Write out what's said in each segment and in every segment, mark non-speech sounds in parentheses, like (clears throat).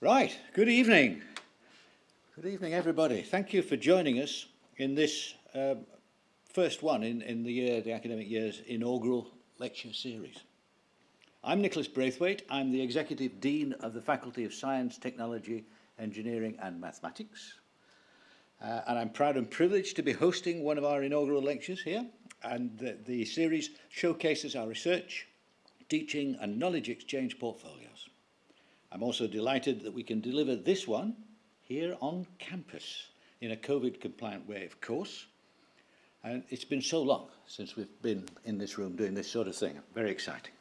Right, good evening. Good evening, everybody. Thank you for joining us in this um, first one in, in the year, the academic year's inaugural lecture series. I'm Nicholas Braithwaite. I'm the Executive Dean of the Faculty of Science, Technology, Engineering and Mathematics. Uh, and I'm proud and privileged to be hosting one of our inaugural lectures here. And the, the series showcases our research, teaching and knowledge exchange portfolios. I'm also delighted that we can deliver this one here on campus in a COVID compliant way, of course. And it's been so long since we've been in this room doing this sort of thing. Very exciting.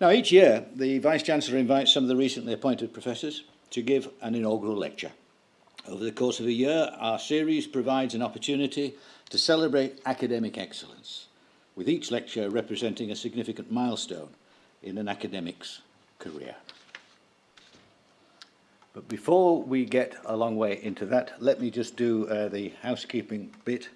Now, each year, the Vice-Chancellor invites some of the recently appointed professors to give an inaugural lecture. Over the course of a year, our series provides an opportunity to celebrate academic excellence, with each lecture representing a significant milestone in an academic's career. But before we get a long way into that, let me just do uh, the housekeeping bit.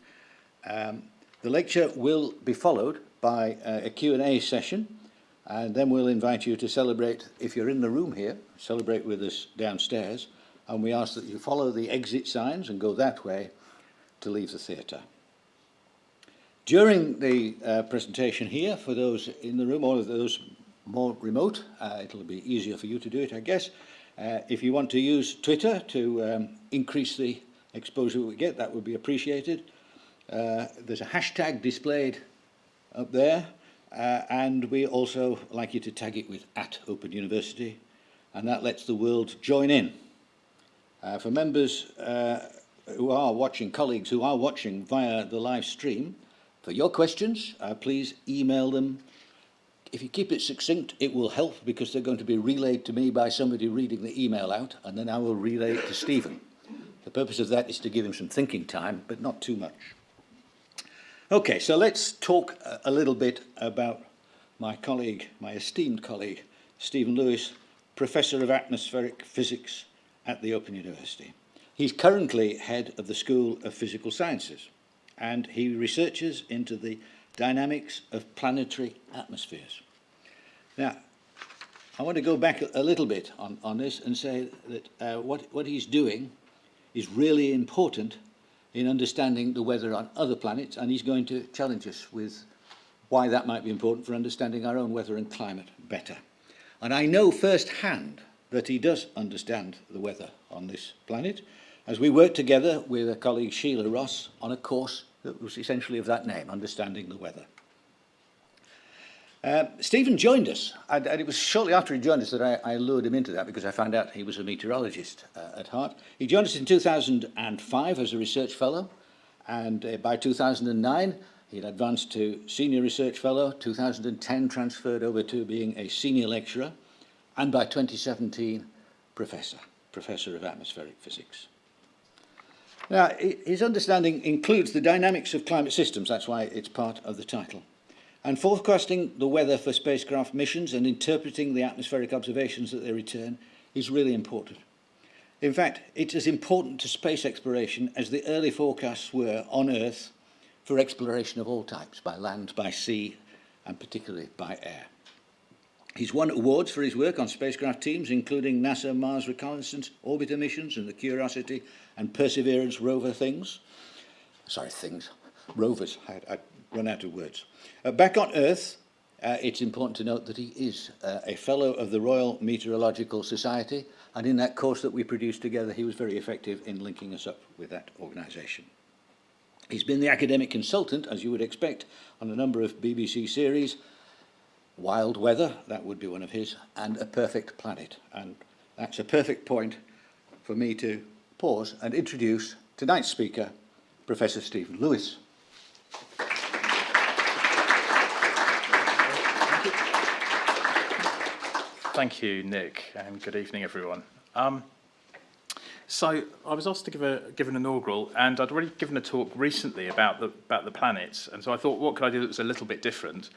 Um, the lecture will be followed by uh, a Q&A session, and then we'll invite you to celebrate, if you're in the room here, celebrate with us downstairs, and we ask that you follow the exit signs and go that way to leave the theatre. During the uh, presentation here, for those in the room or those more remote, uh, it'll be easier for you to do it, I guess, Uh, if you want to use Twitter to um, increase the exposure we get, that would be appreciated. Uh, there's a hashtag displayed up there, uh, and we also like you to tag it with at Open University, and that lets the world join in. Uh, for members uh, who are watching, colleagues who are watching via the live stream, for your questions, uh, please email them if you keep it succinct, it will help because they're going to be relayed to me by somebody reading the email out, and then I will relay it to Stephen. The purpose of that is to give him some thinking time, but not too much. Okay, so let's talk a little bit about my colleague, my esteemed colleague, Stephen Lewis, Professor of Atmospheric Physics at the Open University. He's currently head of the School of Physical Sciences, and he researches into the dynamics of planetary atmospheres. Now, I want to go back a little bit on, on this and say that uh, what, what he's doing is really important in understanding the weather on other planets, and he's going to challenge us with why that might be important for understanding our own weather and climate better. And I know firsthand that he does understand the weather on this planet, as we work together with a colleague Sheila Ross on a course that was essentially of that name, Understanding the Weather. Uh, Stephen joined us, and, and it was shortly after he joined us that I, I lured him into that because I found out he was a meteorologist uh, at heart. He joined us in 2005 as a research fellow, and uh, by 2009 he had advanced to senior research fellow, 2010 transferred over to being a senior lecturer, and by 2017 professor, professor of atmospheric physics. Now, his understanding includes the dynamics of climate systems, that's why it's part of the title, and forecasting the weather for spacecraft missions and interpreting the atmospheric observations that they return is really important. In fact, it's as important to space exploration as the early forecasts were on Earth for exploration of all types, by land, by sea, and particularly by air. He's won awards for his work on spacecraft teams, including NASA Mars Reconnaissance Orbiter missions and the Curiosity and Perseverance rover things. Sorry, things. Rovers. I, I run out of words. Uh, back on Earth, uh, it's important to note that he is uh, a fellow of the Royal Meteorological Society, and in that course that we produced together, he was very effective in linking us up with that organisation. He's been the academic consultant, as you would expect, on a number of BBC series, Wild Weather, that would be one of his, and A Perfect Planet. And that's a perfect point for me to pause and introduce tonight's speaker, Professor Stephen Lewis. Thank you, Nick, and good evening, everyone. Um, so I was asked to give, a, give an inaugural, and I'd already given a talk recently about the, about the planets, and so I thought, what could I do that was a little bit different?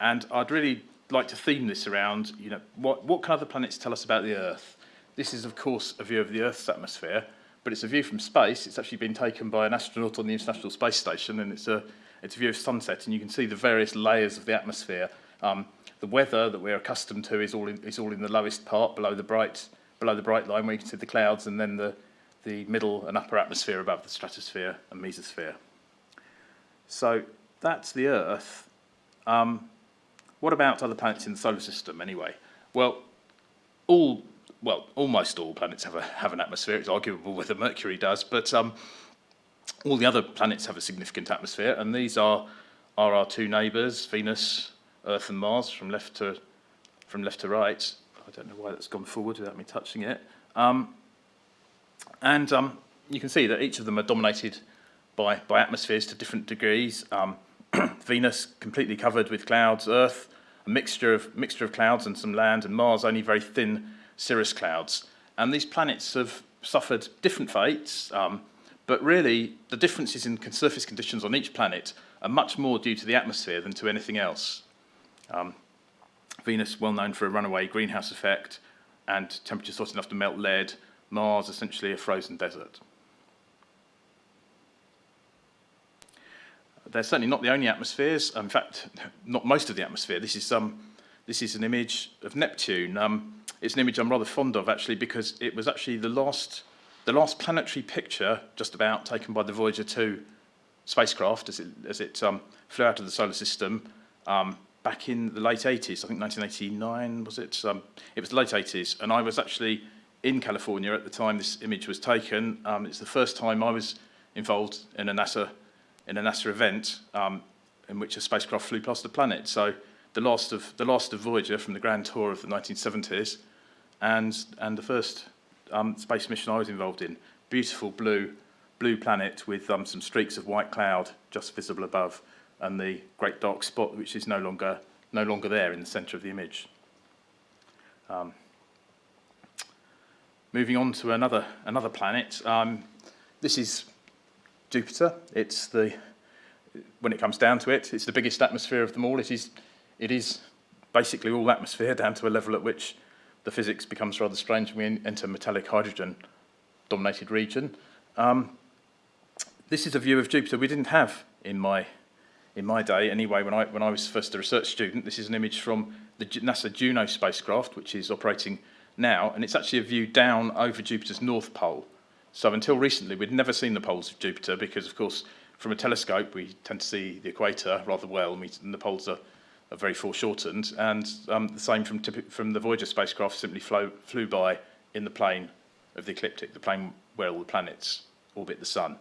And I'd really like to theme this around, you know, what, what can other planets tell us about the Earth? This is, of course, a view of the Earth's atmosphere, but it's a view from space. It's actually been taken by an astronaut on the International Space Station, and it's a, it's a view of sunset, and you can see the various layers of the atmosphere. Um, the weather that we're accustomed to is all in, is all in the lowest part, below the bright, below the bright line where you can see the clouds, and then the, the middle and upper atmosphere above the stratosphere and mesosphere. So that's the Earth. Um, what about other planets in the solar system anyway? Well, all well, almost all planets have a have an atmosphere. It's arguable whether Mercury does, but um, all the other planets have a significant atmosphere, and these are are our two neighbours, Venus, Earth, and Mars, from left to from left to right. I don't know why that's gone forward without me touching it. Um, and um, you can see that each of them are dominated by by atmospheres to different degrees. Um, (clears throat) Venus completely covered with clouds, Earth a mixture of mixture of clouds and some land, and Mars only very thin cirrus clouds. And these planets have suffered different fates, um, but really the differences in surface conditions on each planet are much more due to the atmosphere than to anything else. Um, Venus, well known for a runaway greenhouse effect and temperatures hot enough to melt lead. Mars, essentially a frozen desert. They're certainly not the only atmospheres. In fact, (laughs) not most of the atmosphere. This is um, this is an image of Neptune. Um, it's an image I'm rather fond of actually because it was actually the last the last planetary picture just about taken by the Voyager 2 spacecraft as it as it um, flew out of the solar system um, back in the late 80s. I think 1989 was it? Um, it was the late 80s, and I was actually in California at the time this image was taken. Um, it's the first time I was involved in a NASA in a NASA event um, in which a spacecraft flew past the planet. So the last of the last of Voyager from the Grand Tour of the 1970s, and and the first um, space mission I was involved in. Beautiful blue blue planet with um, some streaks of white cloud just visible above, and the great dark spot which is no longer no longer there in the centre of the image. Um, moving on to another another planet. Um, this is Jupiter. It's the, when it comes down to it, it's the biggest atmosphere of them all. It is, it is basically all atmosphere down to a level at which the physics becomes rather strange when we enter metallic hydrogen dominated region. Um, this is a view of Jupiter we didn't have in my in my day anyway when I when I was first a research student this is an image from the NASA Juno spacecraft which is operating now and it's actually a view down over Jupiter's north pole so until recently, we'd never seen the poles of Jupiter because, of course, from a telescope, we tend to see the equator rather well, and, the poles are, are very foreshortened. And um, the same from, from the Voyager spacecraft simply flow, flew by in the plane of the ecliptic, the plane where all the planets orbit the sun.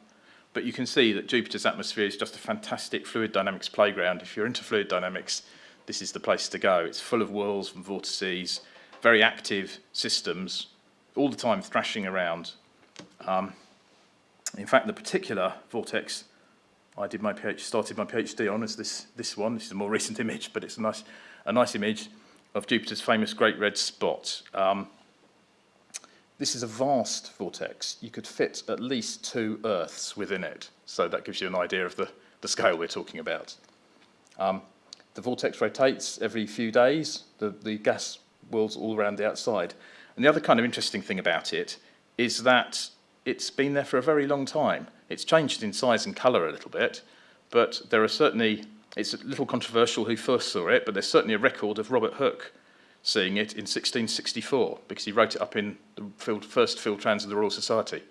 But you can see that Jupiter's atmosphere is just a fantastic fluid dynamics playground. If you're into fluid dynamics, this is the place to go. It's full of whirls and vortices, very active systems, all the time thrashing around um, in fact, the particular vortex I did my PhD, started my PhD on is this, this one. This is a more (laughs) recent image, but it's a nice, a nice image of Jupiter's famous Great Red Spot. Um, this is a vast vortex. You could fit at least two Earths within it. So that gives you an idea of the, the scale we're talking about. Um, the vortex rotates every few days. The, the gas whirls all around the outside. And the other kind of interesting thing about it is that it's been there for a very long time. It's changed in size and colour a little bit, but there are certainly, it's a little controversial who first saw it, but there's certainly a record of Robert Hooke seeing it in 1664 because he wrote it up in the field, first Phil Trans of the Royal Society.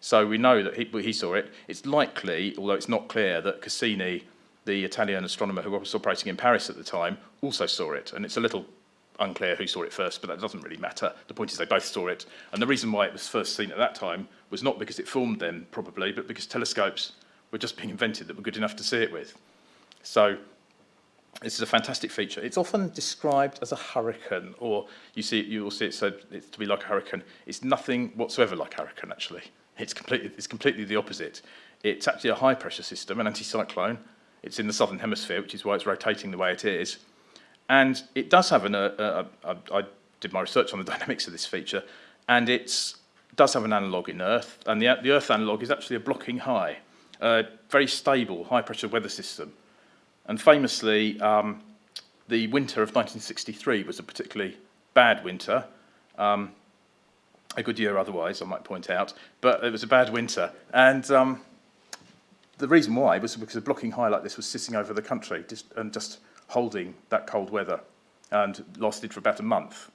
So we know that he, he saw it. It's likely, although it's not clear, that Cassini, the Italian astronomer who was operating in Paris at the time, also saw it. And it's a little unclear who saw it first, but that doesn't really matter. The point is they both saw it. And the reason why it was first seen at that time was not because it formed then, probably, but because telescopes were just being invented that were good enough to see it with. So this is a fantastic feature. It's often described as a hurricane, or you see, you will see it said it's to be like a hurricane. It's nothing whatsoever like a hurricane, actually. It's completely, it's completely the opposite. It's actually a high pressure system, an anticyclone. It's in the southern hemisphere, which is why it's rotating the way it is. And it does have an, uh, uh, I did my research on the (laughs) dynamics of this feature, and it does have an analogue in Earth, and the, the Earth analogue is actually a blocking high, a very stable, high-pressure weather system. And famously, um, the winter of 1963 was a particularly bad winter, um, a good year otherwise, I might point out, but it was a bad winter. And um, the reason why was because a blocking high like this was sitting over the country just, and just holding that cold weather and lasted for about a month,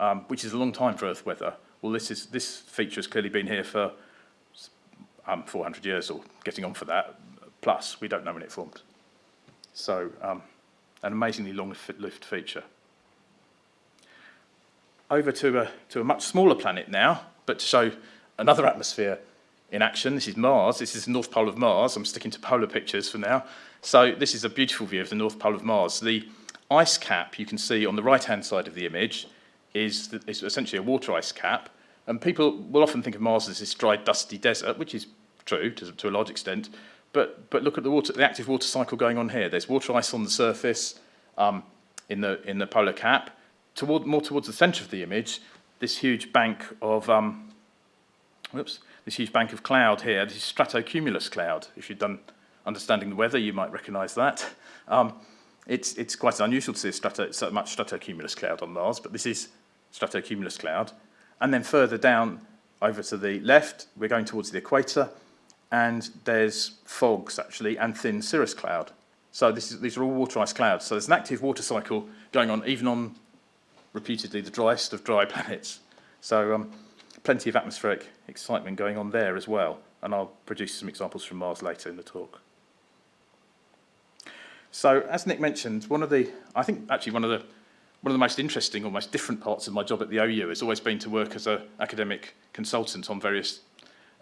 um, which is a long time for Earth weather. well, this, is, this feature has clearly been here for um, 400 years or getting on for that, plus we don't know when it formed. So um, an amazingly long-lived lift feature. Over to a, to a much smaller planet now, but to show another atmosphere in action. This is Mars. This is the North Pole of Mars. I'm sticking to polar pictures for now. So this is a beautiful view of the North Pole of Mars. The ice cap you can see on the right-hand side of the image is, the, is essentially a water ice cap. And people will often think of Mars as this dry, dusty desert, which is true to, to a large extent. But, but look at the, water, the active water cycle going on here. There's water ice on the surface um, in, the, in the polar cap. Toward, more towards the centre of the image, this huge bank of um, whoops, this huge bank of cloud here. This is stratocumulus cloud. If you've done understanding the weather, you might recognise that. Um, it's, it's quite unusual to see strato, so much stratocumulus cloud on Mars, but this is stratocumulus cloud. And then further down over to the left, we're going towards the equator, and there's fogs actually, and thin cirrus cloud. So this is, these are all water ice clouds. So there's an active water cycle going on even on reputedly the driest of dry (laughs) planets. So um, plenty of atmospheric excitement going on there as well. And I'll produce some examples from Mars later in the talk. So as Nick mentioned, one of the, I think actually one of the, one of the most interesting or most different parts of my job at the OU has always been to work as an academic consultant on various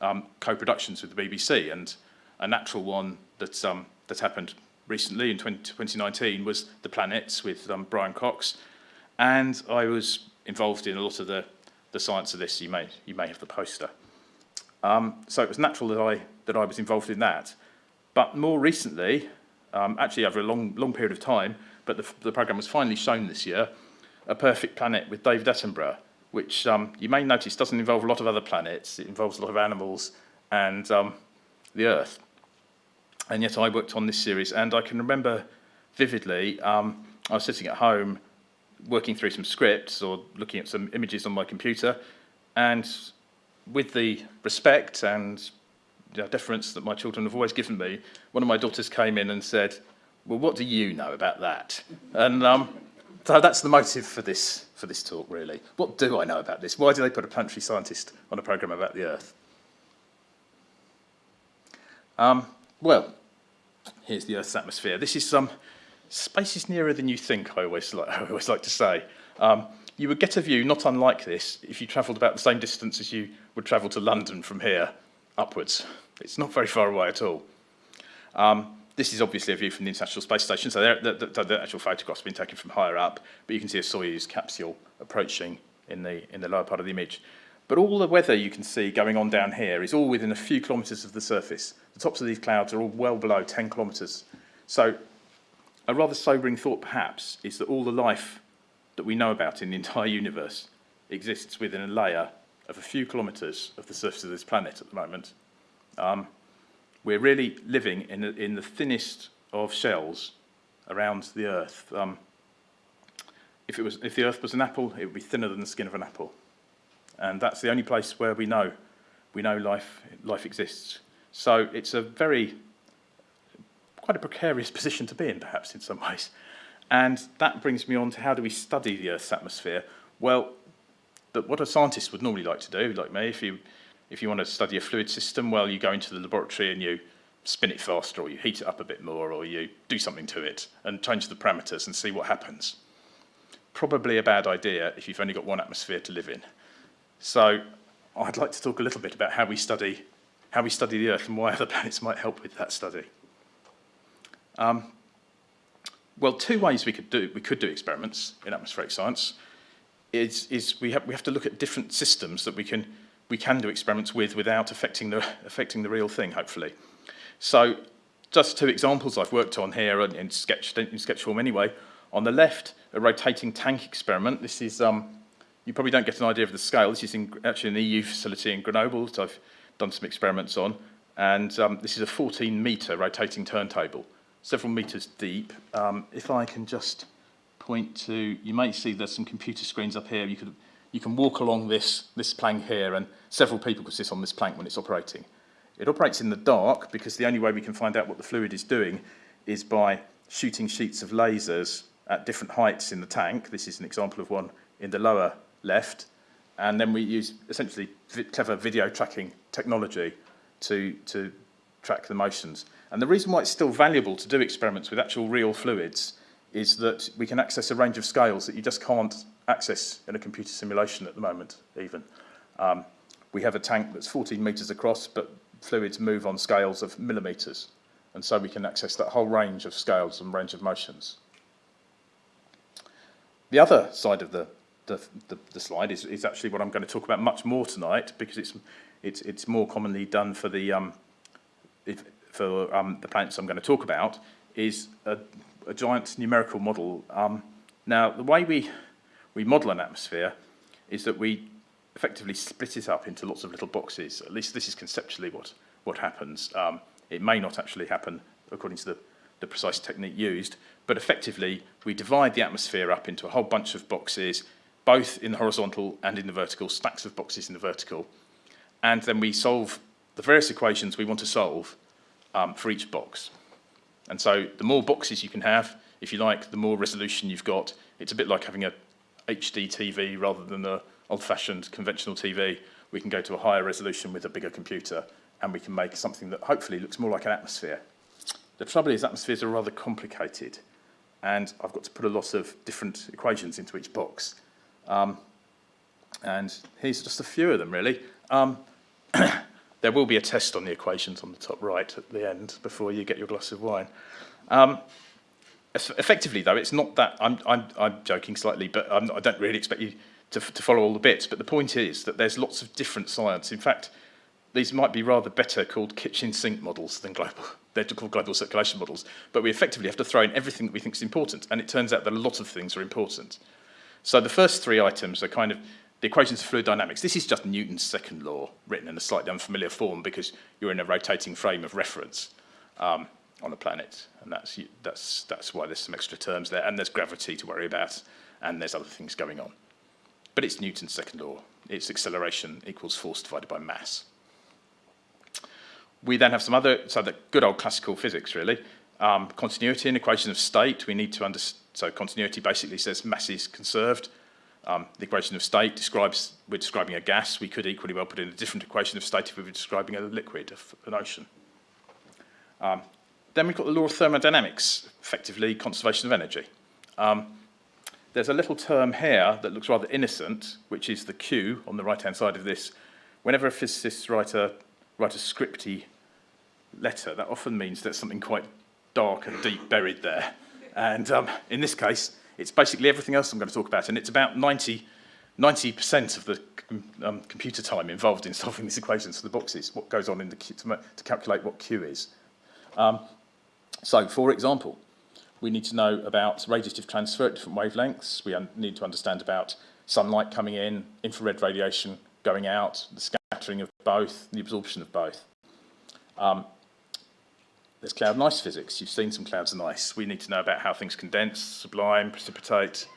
um, co-productions with the BBC. And a natural one that, um, that happened recently in 20, 2019 was The Planets with um, Brian Cox. And I was involved in a lot of the, the science of this. You may, you may have the poster. Um, so it was natural that I, that I was involved in that. But more recently, um, actually over a long, long period of time, but the, the programme was finally shown this year, A Perfect Planet with David Attenborough, which um, you may notice doesn't involve a lot of other planets. It involves a lot of animals and um, the Earth. And yet I worked on this series, and I can remember vividly, um, I was sitting at home working through some scripts or looking at some images on my computer, and with the respect and deference that my children have always given me, one of my daughters came in and said, well, what do you know about that? And um, so that's the motive for this, for this talk, really. What do I know about this? Why do they put a planetary scientist on a programme about the Earth? Um, well, here's the Earth's atmosphere. This is some, um, space is nearer than you think, I always like, (laughs) I always like to say. Um, you would get a view not unlike this if you travelled about the same distance as you would travel to London from here upwards. It's not very far away at all. Um, this is obviously a view from the International Space Station, so the, the, the actual photograph's been taken from higher up, but you can see a Soyuz capsule approaching in the, in the lower part of the image. But all the weather you can see going on down here is all within a few kilometres of the surface. The tops of these clouds are all well below 10 kilometres. So a rather sobering thought, perhaps, is that all the life that we know about in the entire universe exists within a layer of a few kilometres of the surface of this planet at the moment. Um, we're really living in, the, in the thinnest of shells around the Earth. Um, if, it was, if the Earth was an apple, it would be thinner than the skin of an apple. And that's the only place where we know, we know life, life exists. So it's a very, quite a precarious (laughs) position to be in, perhaps, in some ways. And that brings me on to how do we study the Earth's atmosphere? Well, but what a scientist would normally like to do, like me, if you, if you want to study a fluid system, well, you go into the laboratory and you spin it faster, or you heat it up a bit more, or you do something to it and change the parameters and see what happens. Probably a bad idea if you've only got one atmosphere to live in. So I'd like to talk a little bit about how we study, how we study the Earth and why other (laughs) planets might help with that study. Um, well, two ways we could do, we could do experiments in atmospheric science is, is we, have, we have to look at different systems that we can, we can do experiments with without affecting the, affecting the real thing, hopefully. So just two examples I've worked on here in, in, sketch, in sketch form anyway. On the left, a rotating tank experiment. This is, um, you probably don't get an idea of the scale. This is in, actually an EU facility in Grenoble that I've done some experiments on. And um, this is a 14 metre rotating turntable, several metres deep. Um, if I can just point to, you may see there's some computer screens up here. You, could, you can walk along this, this plank here and several people could sit on this plank when it's operating. It operates in the dark because the only way we can find out what the fluid is doing is by shooting sheets of lasers at different heights in the tank. This is an example of one in the lower left. and then we use essentially clever video tracking technology to, to track the motions. And the reason why it's still valuable to do experiments with actual real fluids is that we can access a range of scales that you just can't access in a computer simulation at the moment, even. Um, we have a tank that's 14 metres across, but fluids move on scales of millimetres. And so we can access that whole range of scales and range of motions. The other side of the, the, the, the slide is, is actually what I'm going to talk about much more tonight because it's, it's, it's more commonly done for the, um, if, for um, the planets I'm going to talk about, is a, a giant numerical model. Um, now, the way we, we model an atmosphere is that we effectively split it up into lots of little boxes. At least this is conceptually what, what happens. Um, it may not actually happen according to the, the precise technique used, but effectively we divide the atmosphere up into a whole bunch of boxes, both in the horizontal and in the vertical, stacks of boxes in the vertical, and then we solve the various equations we want to solve um, for each box. And so the more boxes you can have, if you like, the more resolution you've got. It's a bit like having a HD TV rather than the old-fashioned conventional TV. We can go to a higher resolution with a bigger computer and we can make something that hopefully looks more like an atmosphere. The trouble is atmospheres are rather complicated and I've got to put a lot of different equations into each box. Um, and here's just a few of them really. Um, (coughs) there will be a test on the equations on the top right at the end before you get your glass of wine. Um, effectively though, it's not that, I'm, I'm, I'm joking slightly, but I'm, I don't really expect you to, to follow all the bits, but the point is that there's lots of different science. In fact, these might be rather better called kitchen sink models than global, (laughs) they're called global circulation models, but we effectively have to throw in everything that we think is important, and it turns out that a lot of things are important. So the first three items are kind of the equations of fluid dynamics. This is just Newton's second law, written in a slightly unfamiliar form because you're in a rotating frame of reference um, on a planet, and that's, that's, that's why there's some extra terms there, and there's gravity to worry about, and there's other things going on. But it's Newton's second law. It's acceleration equals force divided by mass. We then have some other, so the good old classical physics really. Um, continuity and equation of state, we need to understand, so continuity basically says mass is conserved. Um, the equation of state describes, we're describing a gas, we could equally well put in a different equation of state if we were describing a liquid, an ocean. Um, then we've got the law of thermodynamics, effectively conservation of energy. Um, there's a little term here that looks rather innocent, which is the Q on the right-hand side of this. Whenever a physicist write a, write a scripty letter, that often means there's something quite dark and deep buried there. And um, in this case, it's basically everything else I'm going to talk about, and it's about 90, 90% of the um, computer time involved in solving these equations for the boxes, what goes on in the Q, to, to calculate what Q is. Um, so, for example, we need to know about radiative transfer at different wavelengths. We need to understand about sunlight coming in, infrared radiation going out, the scattering of both, the absorption of both. Um, there's cloud and ice physics. You've seen some clouds and ice. We need to know about how things condense, sublime, precipitate.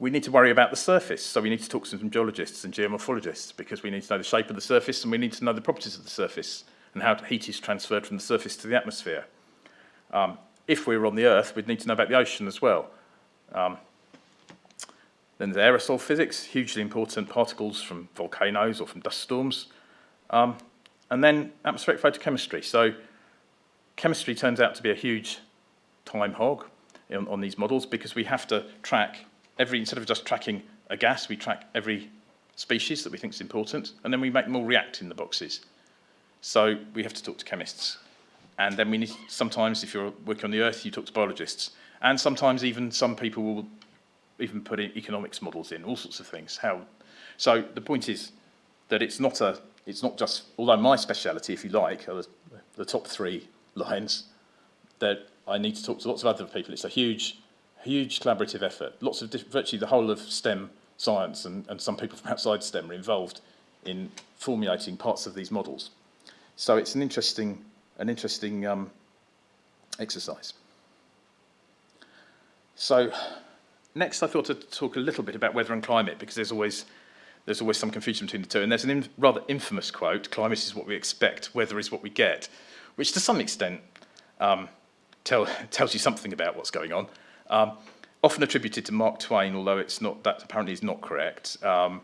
We need to worry about the surface. So we need to talk to some geologists and geomorphologists because we need to know the shape of the surface and we need to know the properties of the surface and how heat is transferred from the surface to the atmosphere. Um, if we were on the Earth, we'd need to know about the ocean as well. Um, then there's aerosol physics, hugely important particles from volcanoes or from dust storms. Um, and then atmospheric photochemistry. So chemistry turns out to be a huge time hog in, on these models because we have to track every, instead of just tracking a gas, we track every species that we think is important, and then we make them all react in the boxes. So we have to talk to chemists. And then we need, sometimes, if you're working on the Earth, you talk to biologists. And sometimes even some people will even put in economics models in, all sorts of things. How, so the point is that it's not, a, it's not just, although my speciality, if you like, are the, the top three lines, that I need to talk to lots of other people. It's a huge, huge collaborative effort. Lots of, virtually the whole of STEM science and, and some people from outside STEM are involved in formulating parts of these models. So it's an interesting, an interesting um, exercise. So next I thought to talk a little bit about weather and climate because there's always, there's always some confusion between the two. And there's an in, rather infamous quote, climate is what we expect, weather is what we get, which to some extent um, tell, (laughs) tells you something about what's going on. Um, often attributed to Mark Twain, although it's not, that apparently is not correct. Um,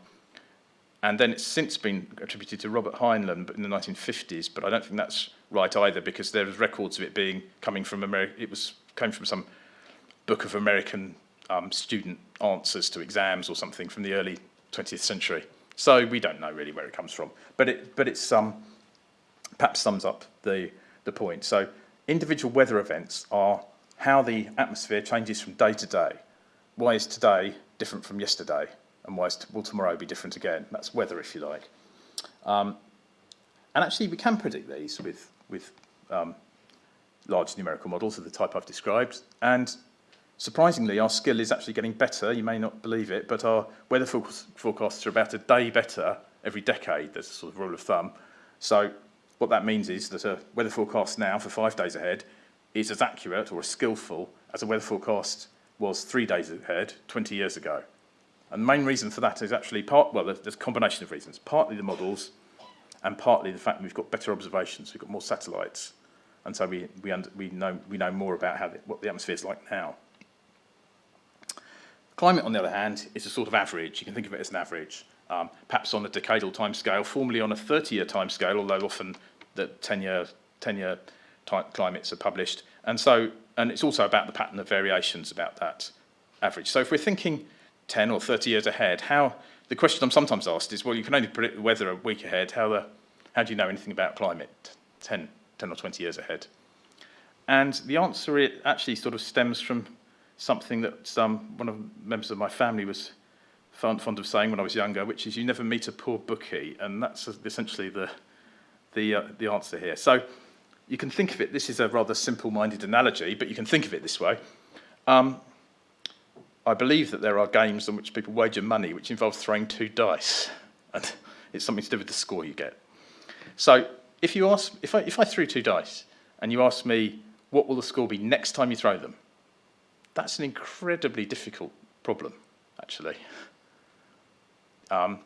and then it's since been attributed to Robert Heinlein in the 1950s, but I don't think that's right either because there there's records of it being coming from America. It was came from some book of American um, student answers to exams or something from the early 20th century. So we don't know really where it comes from, but it but it's um, perhaps sums up the the point. So individual weather events are how the atmosphere changes from day to day. Why is today different from yesterday? And why will tomorrow be different again? That's weather, if you like. Um, and actually, we can predict these with, with um, large numerical models of the type I've described. And surprisingly, our skill is actually getting better. You may not believe it, but our weather forecasts are about a day better every decade. There's a sort of rule of thumb. So what that means is that a weather forecast now for five days ahead is as accurate or as skillful as a weather forecast was three days ahead 20 years ago. And the main reason for that is actually part, well, there's a combination of reasons. Partly the models and partly the fact that we've got better observations, we've got more satellites. And so we, we, under, we, know, we know more about how the, what the atmosphere is like now. Climate, on the other hand, is a sort of average. You can think of it as an average, um, perhaps on a decadal timescale, formerly on a 30-year timescale, although often the 10-year 10-year climates are published. And so, and it's also about the pattern of variations about that average. So if we're thinking 10 or 30 years ahead, how, the question I'm sometimes asked is, well, you can only predict the weather a week ahead, how, the, how do you know anything about climate 10, 10 or 20 years ahead? And the answer it actually sort of stems from something that um, one of members of my family was fond, fond of saying when I was younger, which is you never meet a poor bookie, and that's essentially the, the, uh, the answer here. So you can think of it, this is a rather simple-minded analogy, but you can think of it this way. Um, I believe that there are games on which people wager money which involve throwing two dice. And it's something to do with the score you get. So if you ask, if I, if I threw two dice and you ask me, what will the score be next time you throw them? That's an incredibly difficult problem, actually. Um,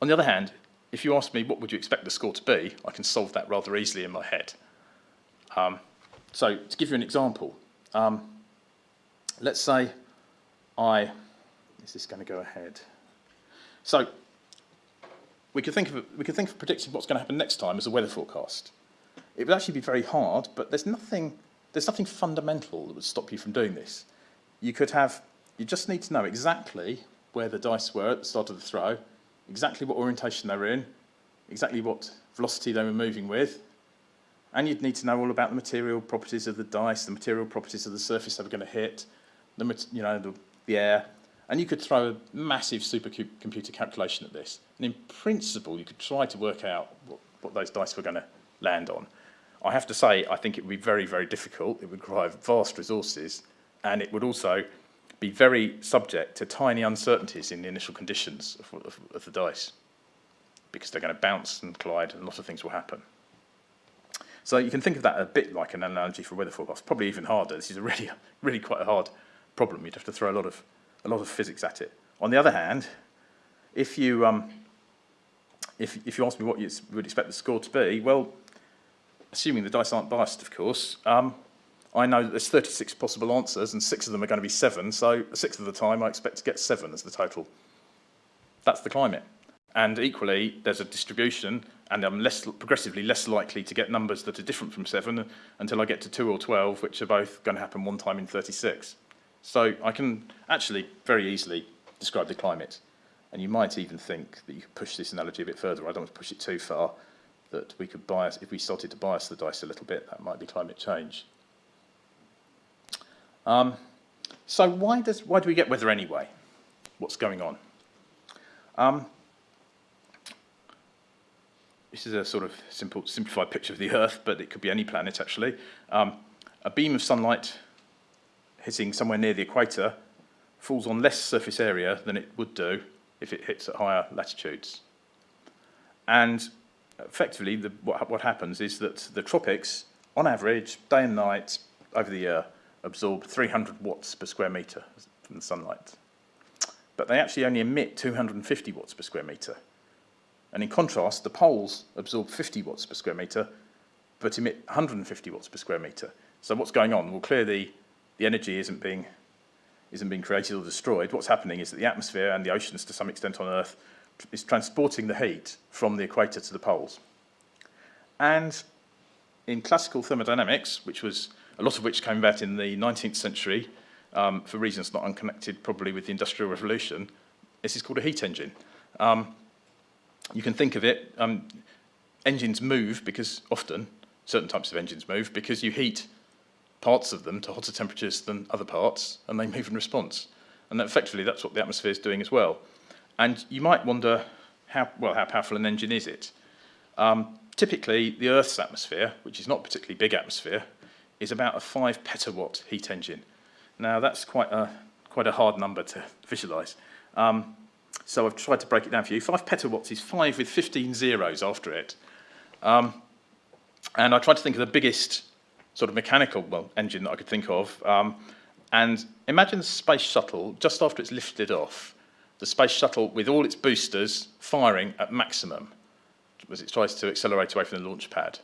on the other hand, if you ask me what would you expect the score to be, I can solve that rather easily in my head. Um, so to give you an example, um, let's say I, is this going to go ahead? So we could think of we could think of predicting what's going to happen next time as a weather forecast. It would actually be very hard, but there's nothing there's nothing fundamental that would stop you from doing this. You could have you just need to know exactly where the dice were at the start of the throw, exactly what orientation they were in, exactly what velocity they were moving with, and you'd need to know all about the material properties of the dice, the material properties of the surface they were going to hit, the, you know, the, the air, and you could throw a massive supercomputer calculation at this. And in principle, you could try to work out what, what those dice were going to land on. I have to say, I think it would be very, very difficult. It would require vast resources, and it would also be very subject to tiny uncertainties in the initial conditions of, of, of the dice because they're going to bounce and collide and a lot of things will happen. So you can think of that a bit like an analogy for weather forecast, probably even harder. This is a really, (laughs) really quite a hard problem. You'd have to throw a lot of, a lot of physics at it. On the other hand, if you, um, if, if you ask me what you would expect the score to be, well, assuming the dice aren't biased, of course, um, I know that there's 36 possible answers and six of them are going to be seven, so a sixth of the time I expect to get seven as the total. That's the climate. And equally, there's a distribution, and I'm less, progressively less likely to get numbers that are different from seven until I get to two or 12, which are both going to happen one time in 36. So I can actually very easily describe the climate. And you might even think that you could push this analogy a bit further. I don't want to push it too far, that we could bias, if we started to bias the dice a little bit, that might be climate change. Um, so why, does, why do we get weather anyway? What's going on? Um, this is a sort of simple, simplified picture of the Earth, but it could be any planet actually. Um, a beam of sunlight hitting somewhere near the equator falls on less surface area than it would do if it hits at higher latitudes. And effectively, the, what, what happens is that the tropics, on average, day and night, over the year, absorb 300 watts per square metre from the sunlight. But they actually only emit 250 watts per square metre. And in contrast, the poles absorb 50 watts per square metre, but emit 150 watts per square metre. So what's going on? Well, clearly energy isn't being isn't being created or destroyed. What's happening is that the atmosphere and the oceans, to some extent on Earth, is transporting the heat from the equator to the poles. And in classical thermodynamics, which was a lot of which came about in the 19th century, um, for reasons not unconnected probably with the Industrial Revolution, this is called a heat engine. Um, you can think of it, um, engines move because often, certain types of engines move because you heat parts of them to hotter temperatures than other parts and they move in response. And effectively that's what the atmosphere is doing as well. And you might wonder how, well, how powerful an engine is it? Um, typically the Earth's atmosphere, which is not particularly big atmosphere, is about a five petawatt heat engine. Now that's quite a, quite a hard number to visualise. Um, so I've tried to break it down for you. Five petawatts is five with 15 zeros after it. Um, and I tried to think of the biggest sort of mechanical well, engine that I could think of. Um, and imagine the space shuttle, just after it's lifted off, the space shuttle with all its boosters firing at maximum as it tries to accelerate away from the launch pad.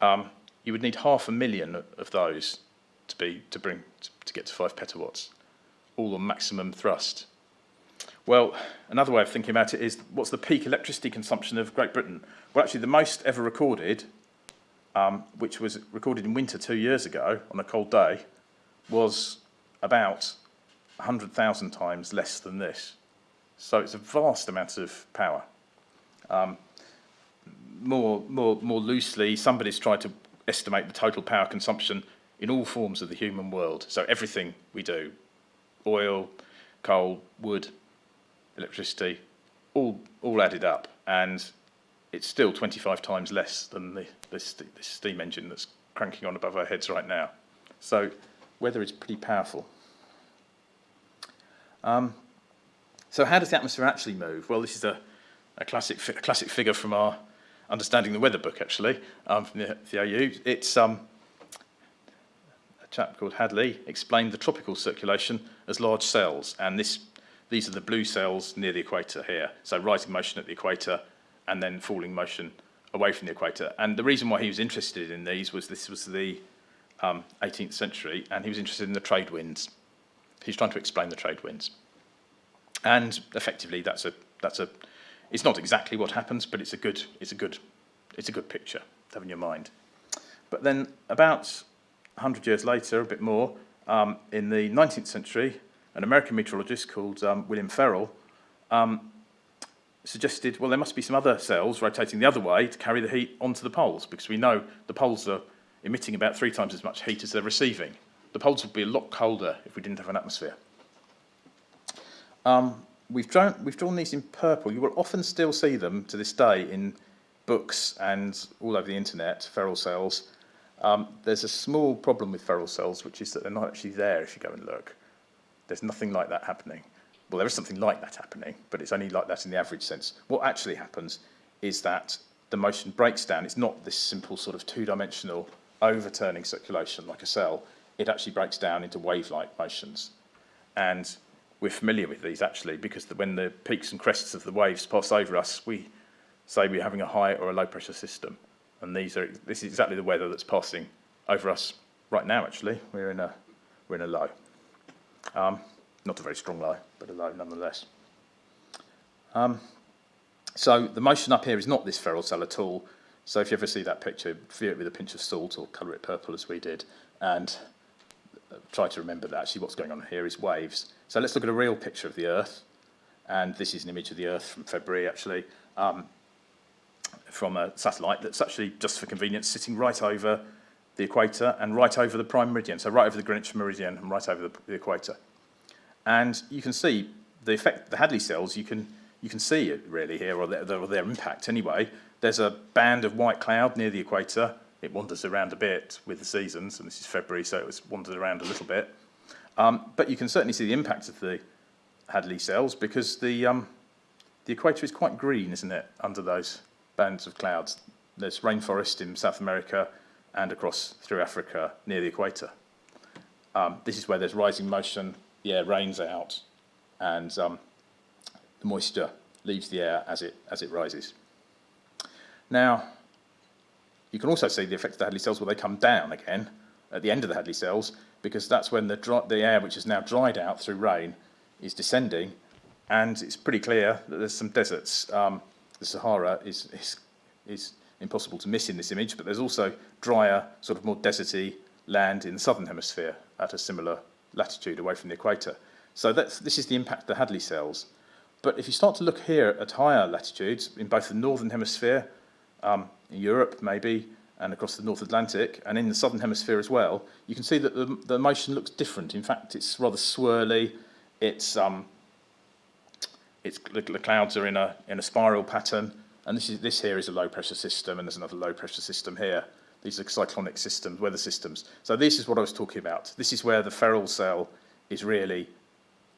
Um, you would need half a million of those to be to bring to, to get to five petawatts, all on maximum thrust. Well, another way of thinking about it is what's the peak electricity consumption of Great Britain? Well, actually, the most ever recorded, um, which was recorded in winter two years ago on a cold day, was about 100,000 times less than this. So it's a vast amount of power. Um, more, more, more loosely, somebody's tried to estimate the total power consumption in all forms of the human world. So everything we do, oil, coal, wood, electricity, all, all added up. And it's still 25 times less than the, this, steam engine that's cranking on above our heads right now. So weather is pretty powerful. Um, so how does the atmosphere actually move? Well, this is a, a, classic, a classic figure from our Understanding the Weather book, actually, um, from the, the OU. It's um, a chap called Hadley explained the tropical circulation as large cells, and this, these are the blue cells near the equator here. So rising motion at the equator and then falling motion away from the equator. And the reason why he was interested in these was this was the um, 18th century, and he was interested in the trade winds. He's trying to explain the trade winds. And effectively, that's a, that's a, it's not exactly what happens, but it's a good, it's a good, it's a good picture to have in your mind. But then about 100 years later, a bit more, um, in the 19th century, an American meteorologist called um, William Ferrel um, suggested, well, there must be some other cells rotating the other way to carry the heat onto the poles, because we know the poles are emitting about three times as much heat as they're receiving. The poles would be a lot colder if we didn't have an atmosphere. Um, we've, drawn, we've drawn these in purple. You will often still see them to this day in books and all over the internet, Ferrel cells. Um, there's a small problem with Ferrel cells, which is that they're not actually there if you go and look. There's nothing like that happening. Well, there is something like that happening, but it's only like that in the average sense. What actually happens is that the motion breaks down. It's not this simple sort of two-dimensional overturning circulation like a cell. It actually breaks down into wave-like motions. And we're familiar with these actually because the, when the peaks and crests of the waves pass over us, we say we're having a high or a low pressure system. And these are, this is exactly the weather that's passing over us right now actually. We're in a, we're in a low. Um, not a very strong low, but a low nonetheless. Um, so the motion up here is not this Ferrel cell at all. So if you ever see that picture, view it with a pinch of salt or colour it purple as we did, and try to remember that actually what's going on here is waves. So let's look at a real picture of the Earth. And this is an image of the Earth from February, actually, um, from a satellite that's actually, just for convenience, sitting right over the equator and right over the prime meridian, so right over the Greenwich meridian and right over the, the equator. And you can see the effect, the Hadley cells, you can, you can see it really here, or their, or their impact anyway. There's a band of white cloud near the equator. It wanders around a bit with the seasons, and this is February, so it was wandered around a little bit. Um, but you can certainly see the impact of the Hadley cells because the, um, the equator is quite green, isn't it, under those bands of clouds. There's rainforest in South America and across through Africa near the equator. Um, this is where there's rising motion, the air rains out, and um, the moisture leaves the air as it, as it rises. Now, you can also see the effect of the Hadley cells where they come down again at the end of the Hadley cells because that's when the, dry, the air which is now dried out through rain is descending, and it's pretty clear that there's some deserts. Um, the Sahara is, is, is impossible to miss in this image, but there's also drier, sort of more deserty land in the southern hemisphere at a similar latitude away from the equator. So this is the impact of the Hadley cells. But if you start to look here at higher latitudes, in both the northern hemisphere, um, in Europe maybe, and across the North Atlantic, and in the southern hemisphere as well, you can see that the, the motion looks different. In fact, it's rather swirly. It's, um, it's the, the clouds are in a, in a spiral pattern, and this, is, this here is a low pressure system, and there's another low pressure system here. These are cyclonic systems, weather systems. So this is what I was talking about. This is where the Ferrel cell is really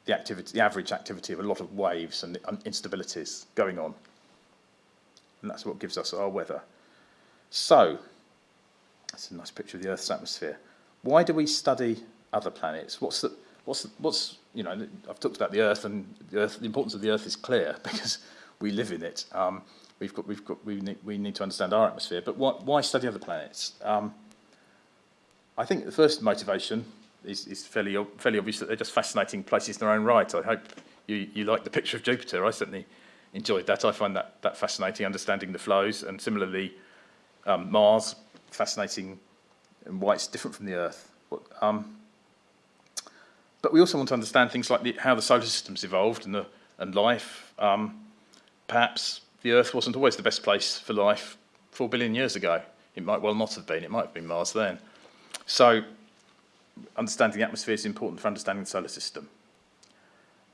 the, activity, the average activity of a lot of waves and instabilities going on. And that's what gives us our weather. So, that's a nice picture of the Earth's atmosphere. Why do we study other planets? What's the, what's, the, what's you know, I've talked about the Earth, and the, Earth, the importance of the Earth is clear (laughs) because we live in it. Um, we've got, we've got, we need, we need to understand our atmosphere. But why, why study other planets? Um, I think the first motivation is, is fairly, fairly obvious that they're just fascinating places in their own right. I hope you, you like the picture of Jupiter. I certainly enjoyed that. I find that, that fascinating, understanding the flows, and similarly, um, Mars, fascinating and why it's different from the Earth. Um, but we also want to understand things like the, how the solar system's evolved and, the, and life. Um, perhaps the Earth wasn't always the best place for life four billion years ago. It might well not have been. It might have been Mars then. So understanding the atmosphere is important for understanding the solar system.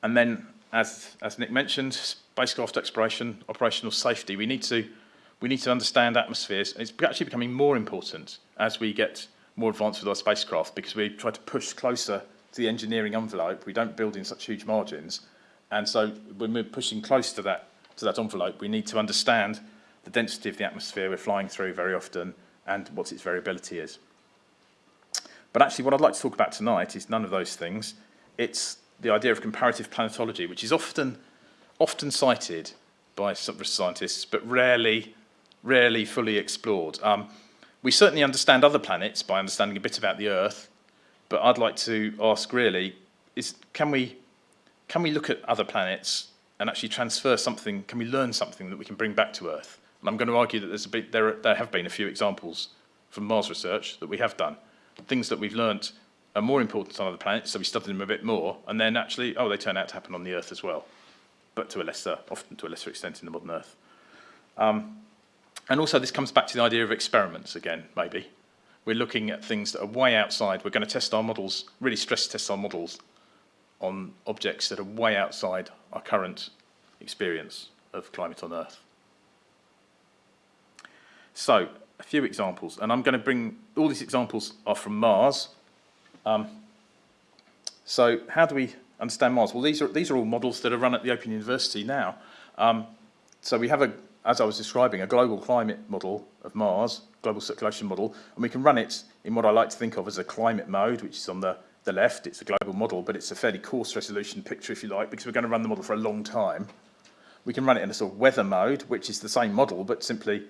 And then, as, as Nick mentioned, spacecraft exploration, operational safety. We need to, we need to understand atmospheres. It's actually becoming more important as we get more advanced with our spacecraft because we try to push closer to the engineering envelope. We don't build in such huge margins. And so when we're pushing close to that, to that envelope, we need to understand the density of the atmosphere we're flying through very often and what its variability is. But actually what I'd like to talk about tonight is none of those things. It's the idea of comparative planetology, which is often, often cited by scientists, but rarely, rarely fully explored. Um, we certainly understand other planets by understanding a bit about the Earth, but I'd like to ask really, is can we, can we look at other planets and actually transfer something, can we learn something that we can bring back to Earth? And I'm going to argue that there's a bit, there, are, there have been a few examples from Mars research that we have done things that we've learnt are more important on other planets, so we study them a bit more, and then actually, oh, they turn out to happen on the Earth as well, but to a lesser, often to a lesser extent in the modern Earth. Um, and also this comes back to the idea of experiments again, maybe. We're looking at things that are way outside. We're going to test our models, really stress test our models on objects that are way outside our current experience of climate on Earth. So, a few examples, and I'm going to bring, all these examples are from Mars. Um, so how do we understand Mars? Well, these are, these are all models that are run at the Open University now. Um, so we have, a, as I was describing, a global climate model of Mars, global circulation model, and we can run it in what I like to think of as a climate mode, which is on the, the left. It's a global model, but it's a fairly coarse resolution picture, if you like, because we're going to run the model for a long time. We can run it in a sort of weather mode, which is the same model, but simply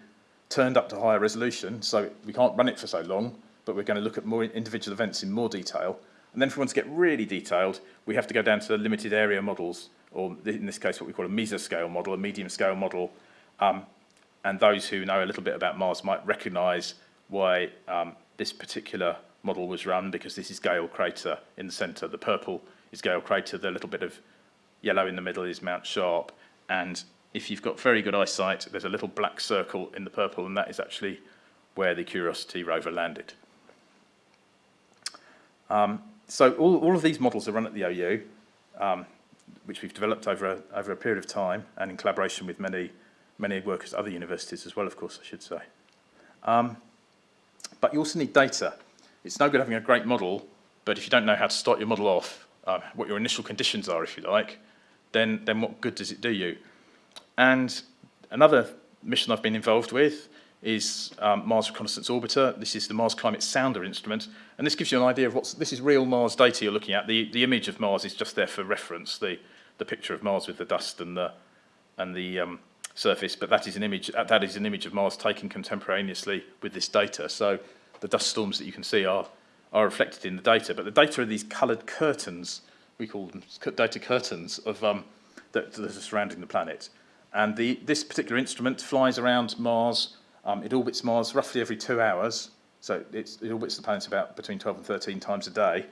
turned up to higher resolution, so we can't run it for so long, but we're going to look at more individual events in more detail. And then if we want to get really detailed, we have to go down to the limited area models, or in this case, what we call a mesoscale model, a medium scale model. Um, and those who know a little bit about Mars might recognize why um, this particular model was run, because this is Gale Crater in the center. The purple is Gale Crater, the little bit of yellow in the middle is Mount Sharp, and if you've got very good eyesight, there's a little black circle in the purple, and that is actually where the Curiosity rover landed. Um, so all, all of these models are run at the OU, um, which we've developed over a, over a period of time, and in collaboration with many, many workers at other universities as well, of course, I should say. Um, but you also need data. It's no good having a great model, but if you don't know how to start your model off, uh, what your initial conditions are, if you like, then, then what good does it do you? And another mission I've been involved with is um, Mars Reconnaissance Orbiter. This is the Mars Climate Sounder instrument. And this gives you an idea of what's, this is real Mars data you're looking at. The, the image of Mars is just there for reference, the, the picture of Mars with the dust and the, and the um, surface, but that is an image, that is an image of Mars taken contemporaneously with this data. So the dust storms that you can see are, are reflected in the data, but the data are these coloured curtains, we call them data curtains, of, um, that, that are surrounding the planet. And the, this particular instrument flies around Mars, um, it orbits Mars roughly every two hours, so it orbits the planet about between 12 and 13 times a day,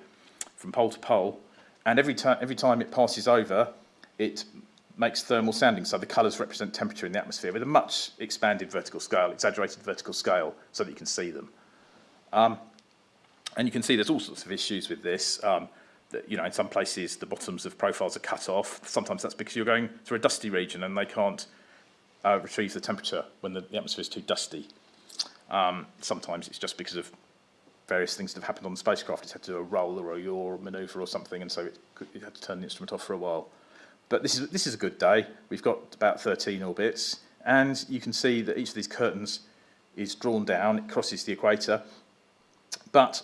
from pole to pole, and every, every time it passes over, it makes thermal sounding, so the colours represent temperature in the atmosphere with a much expanded vertical scale, exaggerated vertical scale, so that you can see them. Um, and you can see there's all sorts of issues with this. Um, that, you know, in some places the bottoms of profiles are cut off. Sometimes that's because you're going through a dusty region and they can't uh, retrieve the temperature when the, the atmosphere is too dusty. Um, sometimes it's just because of various things that have happened on the spacecraft. It's had to do a roll or a yaw or manoeuvre or something, and so it, could, it had to turn the instrument off for a while. But this is, this is a good day. We've got about 13 orbits, and you can see that each of these curtains is drawn down. It crosses the equator. But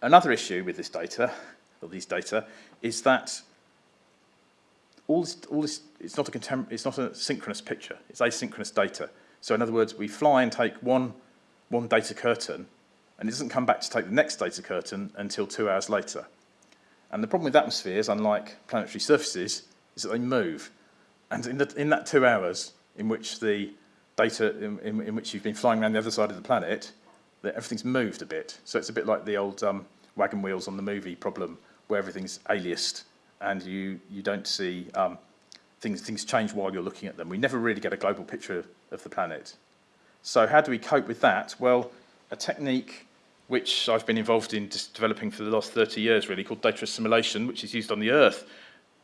another issue with this data, or these data, is that all this, all this it's not a it's not a synchronous picture. It's asynchronous data. So in other words, we fly and take one one data curtain, and it doesn't come back to take the next data curtain until two hours later. And the problem with atmospheres, unlike planetary surfaces, is that they move. And in, the, in that two hours in which the data, in, in, in which you've been flying around the other side of the planet, that everything's moved a bit. So it's a bit like the old um, wagon wheels on the movie problem, where everything's aliased and you, you don't see um, things, things change while you're looking at them. We never really get a global picture of the planet. So how do we cope with that? Well, a technique which I've been involved in developing for the last 30 years, really, called data assimilation, which is used on the Earth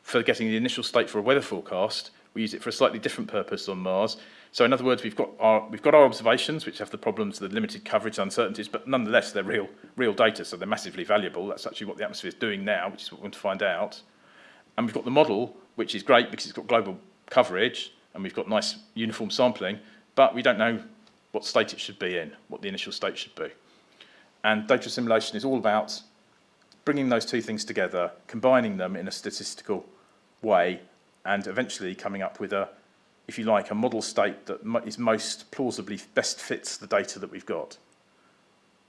for getting the initial state for a weather forecast. We use it for a slightly different purpose on Mars. So in other words, we've got our, we've got our observations, which have the problems, of the limited coverage, uncertainties, but nonetheless, they're real, real data, so they're massively valuable. That's actually what the atmosphere is doing now, which is what we want to find out. And we've got the model, which is great because it's got global coverage, and we've got nice uniform sampling, but we don't know what state it should be in, what the initial state should be. And data assimilation is all about bringing those two things together, combining them in a statistical way, and eventually coming up with a, if you like, a model state that is most plausibly best fits the data that we've got.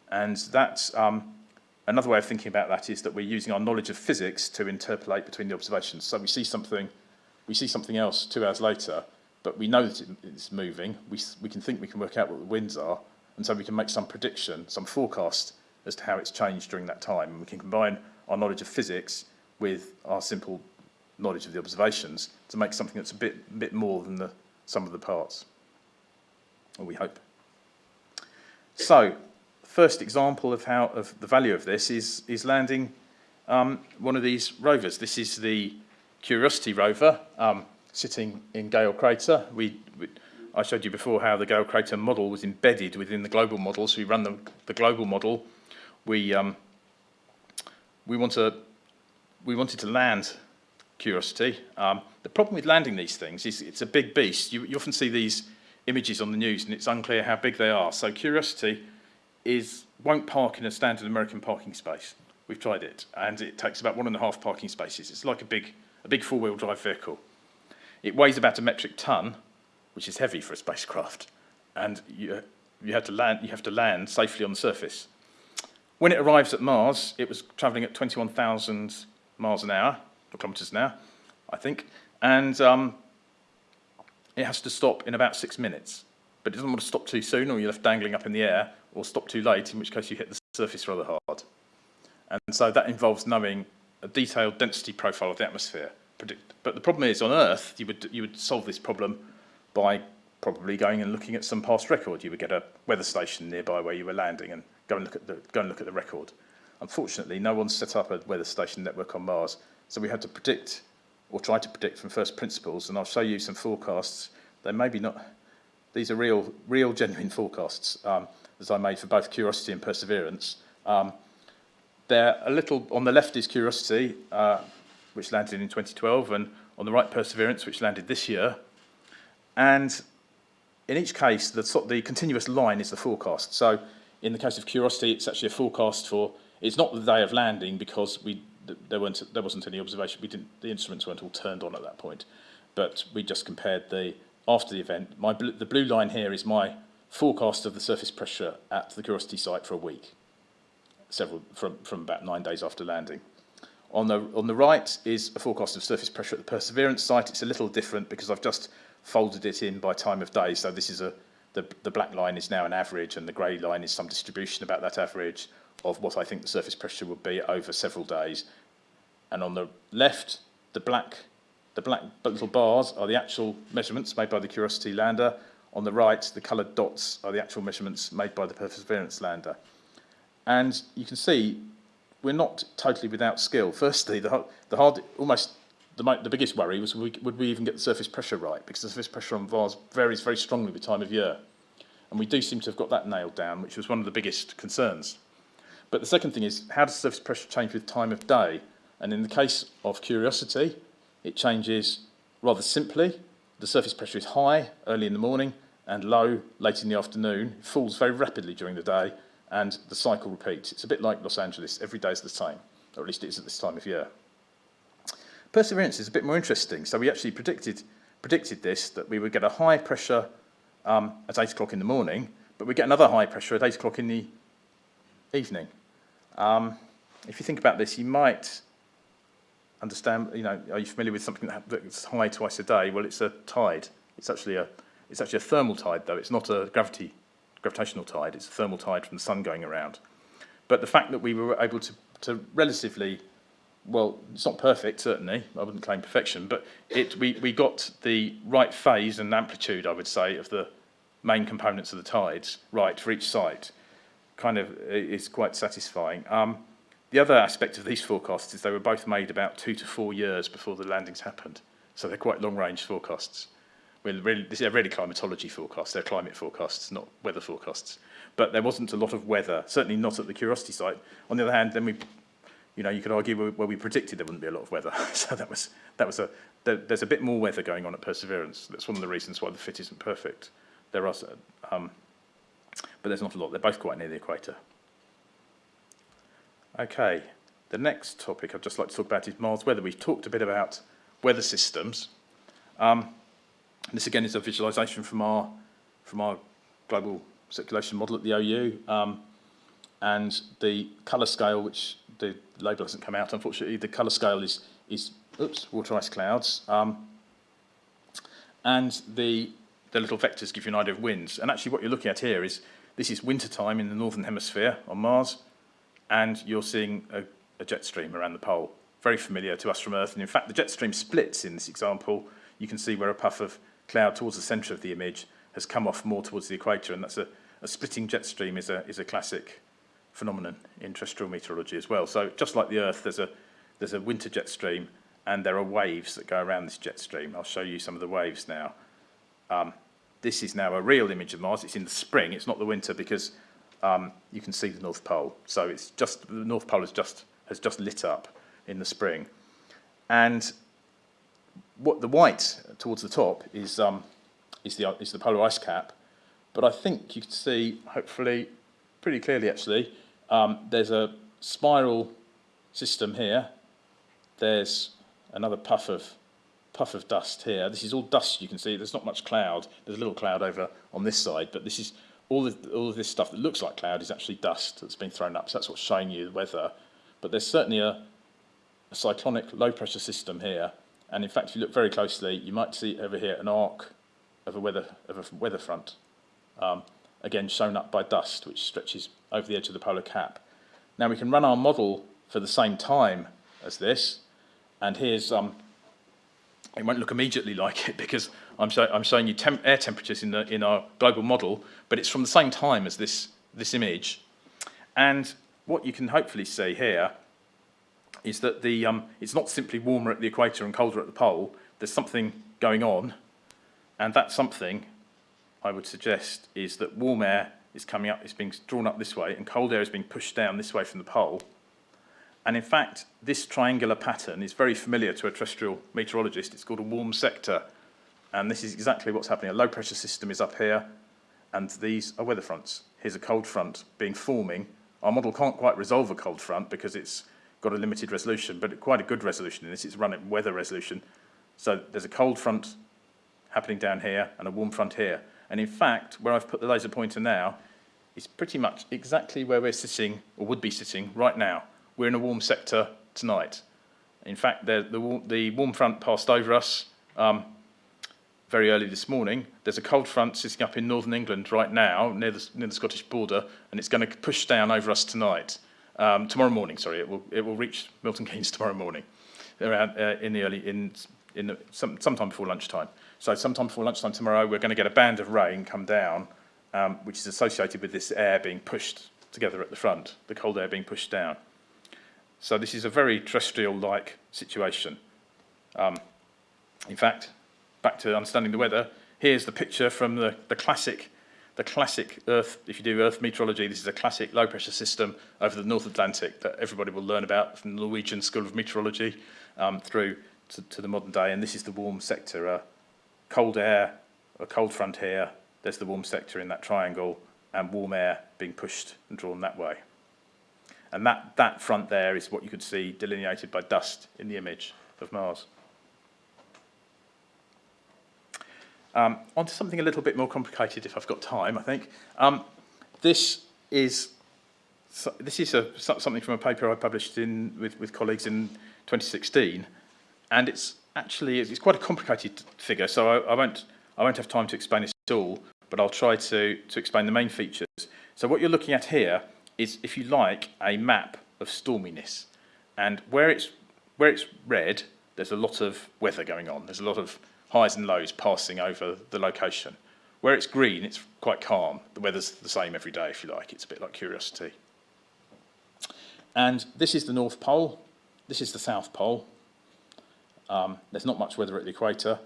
And that's um, another way of thinking about that is that we're using our knowledge of physics to interpolate between the observations. So we see something, we see something else two hours later, but we know that it's moving. We, we can think we can work out what the winds are, and so we can make some prediction, some forecast as to how it's changed during that time. And we can combine our knowledge of physics with our simple knowledge of the observations to make something that's a bit, bit more than the sum of the parts. Or we hope. So, first example of how of the value of this is is landing um, one of these rovers. This is the Curiosity rover um, sitting in Gale Crater. We, we I showed you before how the Gale Crater model was embedded within the global model. So we run the, the global model. We um, we want to we wanted to land Curiosity. Um, the problem with landing these things is it's a big beast. You, you often see these images on the news and it's unclear how big they are. So Curiosity is won't park in a standard American parking space. We've tried it, and it takes about one and a half parking spaces. It's like a big a big four-wheel drive vehicle. It weighs about a metric ton, which is heavy for a spacecraft, and you you have to land you have to land safely on the surface. When it arrives at Mars, it was travelling at 21,000 miles an hour, or kilometres an hour, I think, and um, it has to stop in about six minutes. But it doesn't want to stop too soon, or you're left dangling up in the air, or stop too late, in which case you hit the surface rather hard. And so that involves knowing a detailed density profile of the atmosphere. But the problem is, on Earth, you would, you would solve this problem by probably going and looking at some past record. You would get a weather station nearby where you were landing and go and look at the, go and look at the record. Unfortunately, no one's set up a weather station network on Mars, so we had to predict, or try to predict from first principles, and I'll show you some forecasts. They may be not, these are real, real genuine forecasts um, I made for both Curiosity and Perseverance. Um, they're a little, on the left is Curiosity, uh, which landed in 2012, and on the right Perseverance, which landed this year. And in each case, the, the continuous line is the forecast. So in the case of Curiosity, it's actually a forecast for, it's not the day of landing because we, there, weren't, there wasn't any observation, we didn't, the instruments weren't all turned on at that point. But we just compared the, after the event, my, bl- the blue line here is my forecast of the surface pressure at the Curiosity site for a week. several from, from about nine days after landing. On the, on the right is a forecast of surface pressure at the Perseverance site. It's a little different because I've just folded it in by time of day. So this is a, the, the black line is now an average and the grey line is some distribution about that average of what I think the surface pressure would be over several days. And on the left, the black, the black little bars are the actual measurements made by the Curiosity lander. On the right, the coloured dots are the actual measurements made by the Perseverance lander. And you can see we're not totally without skill. Firstly, the, the hard, almost the, the biggest worry was we, would we even get the surface pressure right? Because the surface pressure on Mars varies very strongly with time of year. And we do seem to have got that nailed down, which was one of the biggest concerns. But the second thing is, how does surface pressure change with time of day? And in the case of Curiosity, it changes rather simply. The surface pressure is high early in the morning and low late in the afternoon. It falls very rapidly during the day and the cycle repeats. It's a bit like Los Angeles. Every day is the same, or at least it is at this time of year. Perseverance is a bit more interesting. So we actually predicted, predicted this, that we would get a high pressure um, at 8 o'clock in the morning, but we get another high pressure at 8 o'clock in the evening. Um, if you think about this, you might understand, you know, are you familiar with something that- that's high twice a day? Well, it's a tide. It's actually a, it's actually a thermal tide, though. It's not a gravity, gravitational tide. It's a thermal tide from the sun going around. But the fact that we were able to, to relatively, well, it's not perfect, certainly. I wouldn't claim perfection, but it, we, we got the right phase and amplitude, I would say, of the main components of the tides right for each site. Kind of is quite satisfying. Um, the other aspect of these forecasts is they were both made about two to four years before the landings happened. So they're quite long-range forecasts. We're really, this is really climatology forecasts. They're climate forecasts, not weather forecasts. But there wasn't a lot of weather, certainly not at the Curiosity site. On the other hand, then we, you know, you could argue where, where we predicted there wouldn't be a lot of weather. (laughs) so that was, that was a, there, there's a bit more weather going on at Perseverance. That's one of the reasons why the fit isn't perfect. There are, um, but there's not a lot. They're both quite near the equator. Okay, the next topic I'd just like to talk about is Mars weather. We've talked a bit about weather systems. Um, this again is a visualization from our, from our global circulation model at the OU. Um, and the colour scale, which the label hasn't come out, unfortunately, the colour scale is, is oops, water ice clouds. Um, and the, the little vectors give you an idea of winds. And actually what you're looking at here is, this is winter time in the northern hemisphere on Mars, and you're seeing a, a jet stream around the pole. Very familiar to us from Earth, and in fact the jet stream splits in this example. You can see where a puff of cloud towards the centre of the image has come off more towards the equator, and that's a, a splitting jet stream is a, is a classic phenomenon in terrestrial meteorology as well. So just like the Earth, there's a, there's a winter jet stream, and there are waves that go around this jet stream. I'll show you some of the waves now. Um, this is now a real image of Mars. It's in the spring. It's not the winter because um, you can see the North Pole. So it's just the North Pole has just has just lit up in the spring, and what the white towards the top is um, is the is the polar ice cap. But I think you can see, hopefully, pretty clearly actually, um, there's a spiral system here. There's another puff of puff of dust here. This is all dust you can see. There's not much cloud. There's a little cloud over on this side, but this is all of, all of this stuff that looks like cloud is actually dust that's been thrown up. So that's what's showing you the weather. But there's certainly a, a cyclonic low pressure system here. And in fact, if you look very closely, you might see over here an arc of a weather, of a weather front. Um, again, shown up by dust, which stretches over the edge of the polar cap. Now we can run our model for the same time as this. And here's, um, it won't look immediately like it (laughs) because I'm, show, I'm showing you temp, air temperatures in, the, in our global model, but it's from the same time as this, this image. And what you can hopefully see here is that the, um, it's not simply warmer at the equator and colder at the pole. There's something going on, and that something, I would suggest, is that warm air is coming up, it's being drawn up this way, and cold air is being pushed down this way from the pole. And in fact, this triangular pattern is very familiar to a terrestrial meteorologist. It's called a warm sector. And this is exactly what's happening. A low pressure system is up here, and these are weather fronts. Here's a cold front being forming. Our model can't quite resolve a cold front because it's got a limited resolution, but quite a good resolution in this. It's run at weather resolution. So there's a cold front happening down here and a warm front here. And in fact, where I've put the laser pointer now is pretty much exactly where we're sitting, or would be sitting, right now. We're in a warm sector tonight. In fact, the, the, the warm front passed over us um, very early this morning. There's a cold front sitting up in northern England right now, near the, near the Scottish border, and it's going to push down over us tonight. Um, tomorrow morning, sorry, it will, it will reach Milton Keynes (laughs) tomorrow morning, around uh, in the early, in, in the, some, sometime before lunchtime. So sometime before lunchtime tomorrow, we're going to get a band of rain come down, um, which is associated with this air being pushed together at the front, the cold air being pushed down. So this is a very terrestrial-like situation. Um, in fact, back to understanding the weather, here's the picture from the, the classic, the classic Earth, if you do Earth meteorology, this is a classic low-pressure system over the North Atlantic that everybody will learn about from the Norwegian School of Meteorology um, through to, to the modern day. And this is the warm sector, uh, cold air, a cold front here, there's the warm sector in that triangle, and warm air being pushed and drawn that way. And that, that front there is what you could see delineated by dust in the image of Mars. Um, on to something a little bit more complicated if I've got time, I think. Um, this is, so, this is a, so- something from a paper I published in, with, with colleagues in 2016, and it's actually, it's quite a complicated figure, so I, I, won't, I won't have time to explain at all, but I'll try to, to explain the main features. So what you're looking at here is, if you like, a map of storminess. And where it's, where it's red, there's a lot of weather going on. There's a lot of highs and lows passing over the location. Where it's green, it's quite calm. The weather's the same every day, if you like. It's a bit like curiosity. And this is the North Pole. This is the South Pole. Um, there's not much weather at the equator.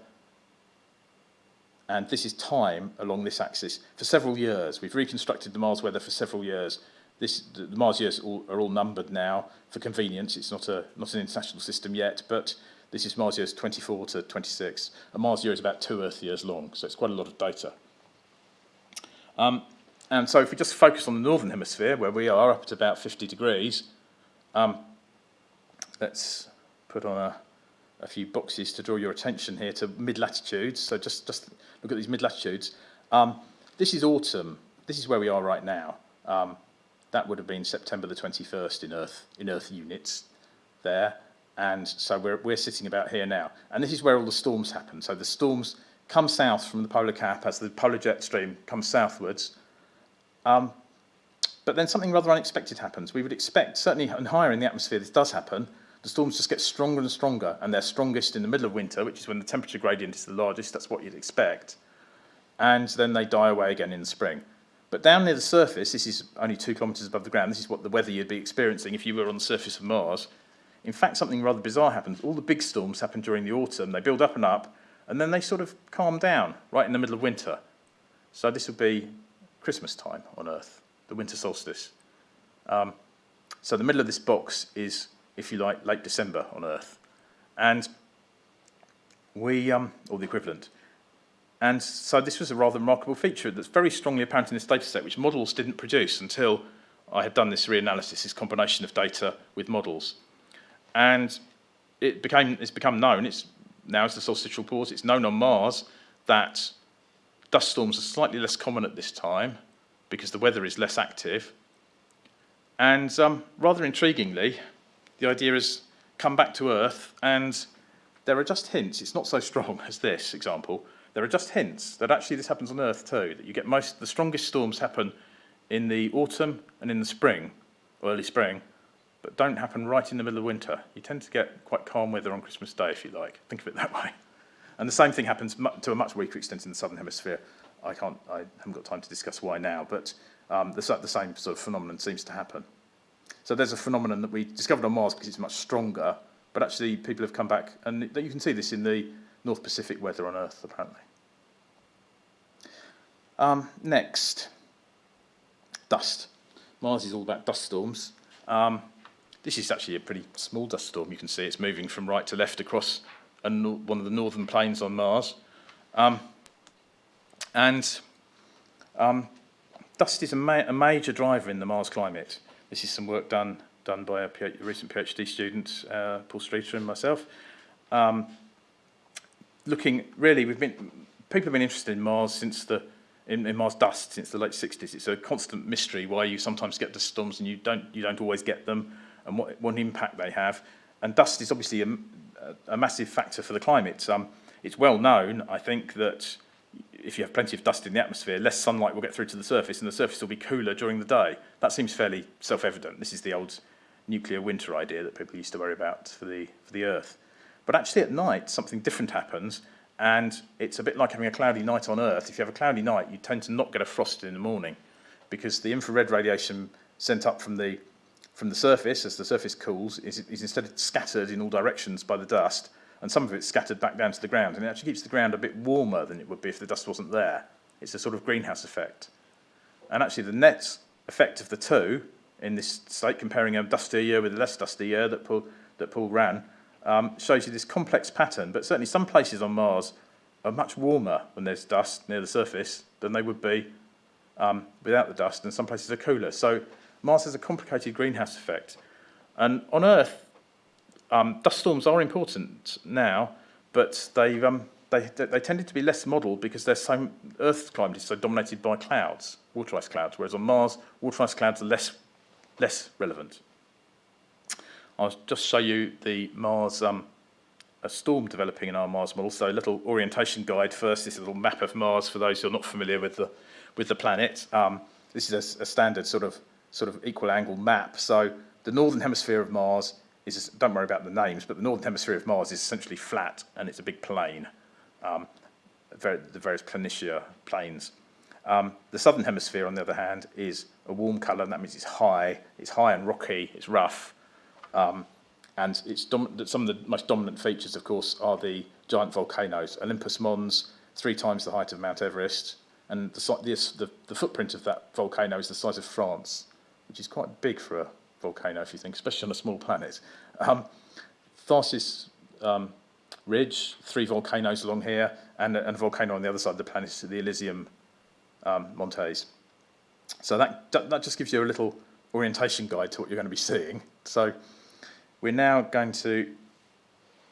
And this is time along this axis for several years. We've reconstructed the Mars weather for several years. This, the, Mars years all, are all numbered now for convenience. It's not, a, not an international system yet, but this is Mars years 24 to 26. A Mars year is about two Earth years long, so it's quite a lot of data. Um, and so if we just focus on the northern hemisphere, where we are up to about 50 degrees, um, let's put on a, a few boxes to draw your attention here to mid-latitudes. So just, just look at these mid-latitudes. Um, this is autumn. This is where we are right now. Um, that would have been September the 21st in Earth, in Earth units there. And so we're, we're sitting about here now. And this is where all the storms happen. So the storms come south from the polar cap as the polar jet stream comes southwards. Um, but then something rather unexpected happens. We would expect, certainly and higher in the atmosphere, this does happen. The storms just get stronger and stronger, and they're strongest in the middle of winter, which is when the temperature gradient is the largest. That's what you'd expect. And then they die away again in the spring. But down near the surface, this is only two kilometres above the ground, this is what the weather you'd be experiencing if you were on the surface of Mars. In fact, something rather bizarre happens. All the big storms happen during the autumn. They build up and up, and then they sort of calm down right in the middle of winter. So this would be Christmas time on Earth, the winter solstice. Um, so the middle of this box is, if you like, late December on Earth. And we, um, or the equivalent. And so this was a rather remarkable feature that's very strongly apparent in this data set, which models didn't produce until I had done this reanalysis, this combination of data with models. And it became, it's become known, it's now as the solstitial pause, it's known on Mars that dust storms are slightly less common at this time because the weather is less active. And um, rather intriguingly, the idea has come back to Earth and there are just hints, it's not so strong (laughs) as this example, there are just hints that actually this happens on Earth too, that you get most, the strongest storms happen in the autumn and in the spring, early spring, but don't happen right in the middle of winter. You tend to get quite calm weather on Christmas Day, if you like. Think of it that way. And the same thing happens to a much weaker extent in the southern hemisphere. I can't, I haven't got time to discuss why now, but um, the, the same sort of phenomenon seems to happen. So there's a phenomenon that we discovered on Mars because it's much stronger, but actually people have come back, and you can see this in the North Pacific weather on Earth, apparently. Um, next, dust. Mars is all about dust storms. Um, this is actually a pretty small dust storm. You can see it's moving from right to left across one of the northern plains on Mars. Um, and um, dust is a, ma- a major driver in the Mars climate. This is some work done done by a recent PhD student, uh, Paul Streeter and myself. Um, looking, really, we've been, people have been interested in Mars since the in, in Mars dust since the late 60s. It's a constant mystery why you sometimes get dust storms and you don't, you don't always get them and what, what impact they have. And dust is obviously a, a massive factor for the climate. Um, it's well known, I think, that if you have plenty of dust in the atmosphere, less sunlight will get through to the surface and the surface will be cooler during the day. That seems fairly self-evident. This is the old nuclear winter idea that people used to worry about for the, for the Earth. But actually at night, something different happens, and it's a bit like having a cloudy night on Earth. If you have a cloudy night, you tend to not get a frost in the morning because the infrared radiation sent up from the, from the surface, as the surface cools, is, is instead scattered in all directions by the dust, and some of it's scattered back down to the ground, and it actually keeps the ground a bit warmer than it would be if the dust wasn't there. It's a sort of greenhouse effect. And actually the net effect of the two in this state, comparing a dustier year with a less dusty year that Paul, that Paul ran, um, shows you this complex pattern, but certainly some places on Mars are much warmer when there's dust near the surface than they would be um, without the dust, and some places are cooler. So Mars has a complicated greenhouse effect. And on Earth, um, dust storms are important now, but um, they, they tended to be less modelled because so, Earth's climate is so dominated by clouds, water ice clouds, whereas on Mars, water ice clouds are less, less relevant. I'll just show you the Mars, um, a storm developing in our Mars model. So a little orientation guide first. This is a little map of Mars for those who are not familiar with the, with the planet. Um, this is a, a, standard sort of, sort of equal angle map. So the northern hemisphere of Mars is, don't worry about the names, but the northern hemisphere of Mars is essentially flat and it's a big plain, um, the various planitia plains. Um, the southern hemisphere, on the other hand, is a warm colour, and that means it's high, it's high and rocky, it's rough, um, and some of the most dominant features, of course, are the giant volcanoes. Olympus Mons, three times the height of Mount Everest, and the, the, the footprint of that volcano is the size of France, which is quite big for a volcano, if you think, especially on a small planet. Um, Tharsis um, Ridge, three volcanoes along here, and, and, a volcano on the other side of the planet, the Elysium um, Montes. So that, that just gives you a little orientation guide to what you're going to be seeing. So we're now going to,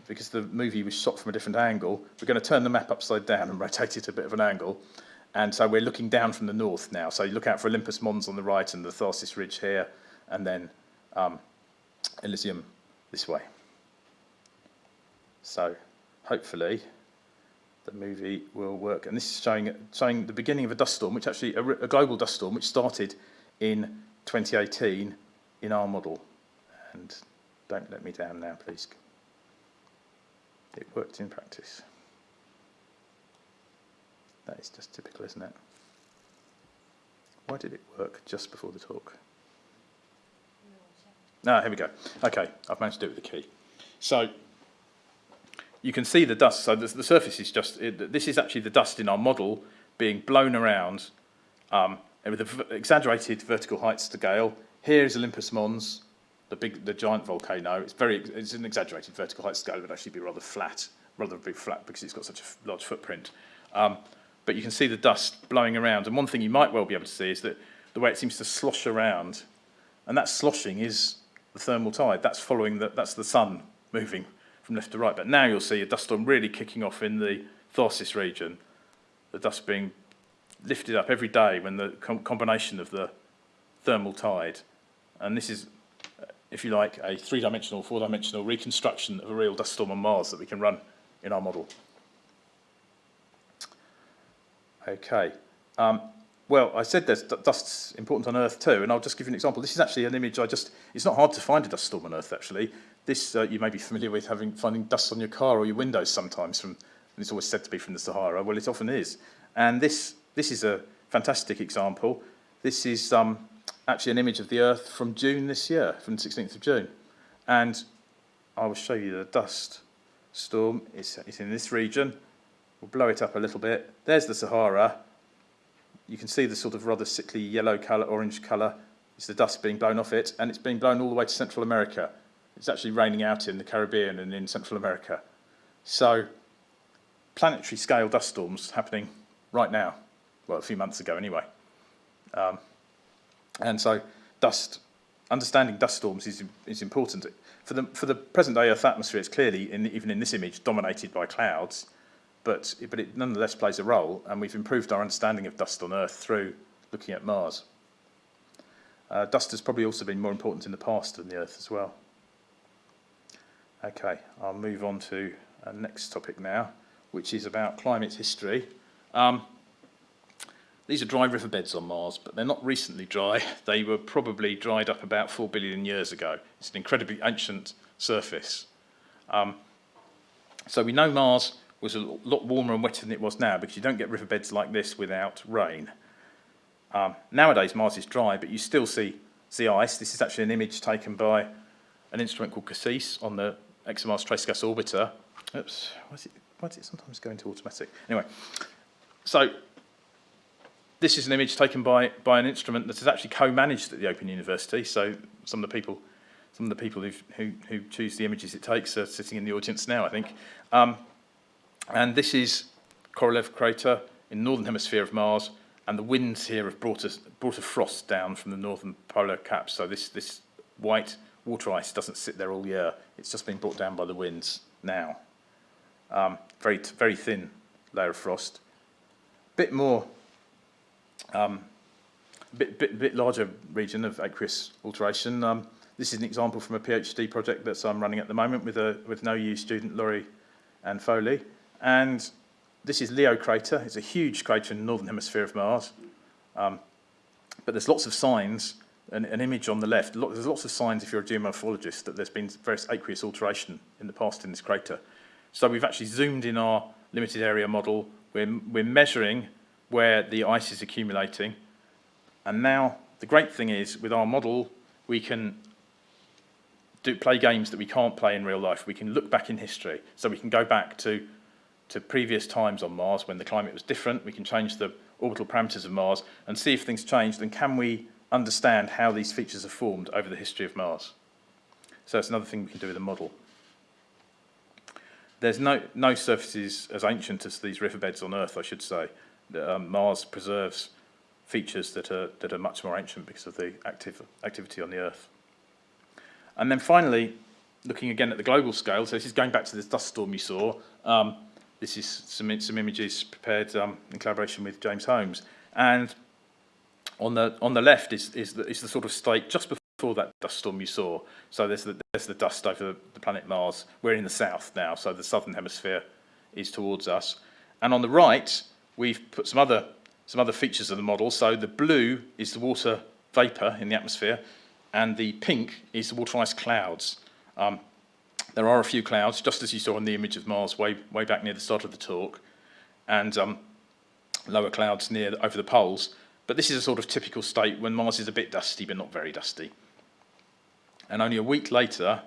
because the movie was shot from a different angle, we're going to turn the map upside down and rotate it a bit of an angle. And so we're looking down from the north now. So you look out for Olympus Mons on the right and the Tharsis Ridge here, and then um, Elysium this way. So hopefully the movie will work. And this is showing, showing the beginning of a dust storm, which actually, a, a global dust storm, which started in 2018 in our model. And don't let me down now, please. It worked in practice. That is just typical, isn't it? Why did it work just before the talk? Ah, here we go. Okay, I've managed to do it with the key. So, you can see the dust. So the, surface is just, it, this is actually the dust in our model being blown around um, with an exaggerated vertical height scale. Here is Olympus Mons, the big, the giant volcano. It's very, it's an exaggerated vertical height scale. It would actually be rather flat, rather be flat because it's got such a large footprint. Um, but you can see the dust blowing around. And one thing you might well be able to see is that the way it seems to slosh around, and that sloshing is the thermal tide. That's following the, that's the sun moving from left to right. But now you'll see a dust storm really kicking off in the Tharsis region. The dust being lifted up every day when the com combination of the thermal tide, and this is if you like, a three-dimensional, four-dimensional reconstruction of a real dust storm on Mars that we can run in our model. Okay. Um, well, I said there's dust's important on Earth too, and I'll just give you an example. This is actually an image I just, it's not hard to find a dust storm on Earth actually. This, uh, you may be familiar with having finding dust on your car or your windows sometimes from, and it's always said to be from the Sahara. Well, it often is. And this, this is a fantastic example. This is um, actually an image of the Earth from June this year, from the 16th of June. And I will show you the dust storm. It's, it's in this region. We'll blow it up a little bit. There's the Sahara. You can see the sort of rather sickly yellow colour, orange colour. It's the dust being blown off it, and it's being blown all the way to Central America. It's actually raining out in the Caribbean and in Central America. So, planetary scale dust storms happening right now. Well, a few months ago anyway. Um, and so dust, understanding dust storms is, is important. For the, for the present day Earth atmosphere, it's clearly, in, even in this image, dominated by clouds. but, but it nonetheless plays a role, and we've improved our understanding of dust on Earth through looking at Mars. Uh, dust has probably also been more important in the past than the Earth as well. Okay, I'll move on to our next topic now, which is about climate history. Um, these are dry riverbeds on Mars, but they're not recently dry. (laughs) They were probably dried up about 4 billion years ago. It's an incredibly ancient surface. Um, so we know Mars was a lot warmer and wetter than it was now because you don't get riverbeds like this without rain. Um, nowadays Mars is dry, but you still see, see ice. This is actually an image taken by an instrument called CASSIS on the ExoMars Trace Gas Orbiter. Oops, why does, it, why does it sometimes go into automatic? Anyway, so this is an image taken by, by an instrument that is actually co-managed at the Open University. So some of the people, some of the people who, who choose the images it takes are sitting in the audience now, I think. Um, and this is Korolev crater in the northern hemisphere of Mars, and the winds here have brought, us, brought a frost down from the northern polar cap. So this, this white water ice doesn't sit there all year. It's just been brought down by the winds now. Um, very, very thin layer of frost. Bit more, um, bit, bit, bit larger region of aqueous alteration. Um, this is an example from a PhD project that I'm running at the moment with, a, with an OU student, Laurie and Foley. And this is Lyot crater. It's a huge crater in the northern hemisphere of Mars. Um, but there's lots of signs, an, an image on the left, there's lots of signs if you're a geomorphologist that there's been various aqueous alteration in the past in this crater. So we've actually zoomed in our limited area model. We're, we're measuring where the ice is accumulating. And now the great thing is with our model, we can do, play games that we can't play in real life. We can look back in history. So we can go back to, to previous times on Mars when the climate was different. We can change the orbital parameters of Mars and see if things changed and can we understand how these features are formed over the history of Mars. So that's another thing we can do with a model. There's no, no surfaces as ancient as these riverbeds on Earth, I should say. Um, Mars preserves features that are, that are much more ancient because of the active activity on the Earth. And then finally, looking again at the global scale, so this is going back to this dust storm you saw. Um, this is some, some images prepared um, in collaboration with James Holmes. And on the, on the left is, is, the, is the sort of state just before that dust storm you saw. So there's the, there's the dust over the planet Mars. We're in the south now, so the southern hemisphere is towards us. And on the right, we've put some other, some other features of the model. So the blue is the water vapour in the atmosphere, and the pink is the water ice clouds. Um, there are a few clouds, just as you saw in the image of Mars way, way back near the start of the talk, and um, lower clouds near over the poles. But this is a sort of typical state when Mars is a bit dusty, but not very dusty. And only a week later,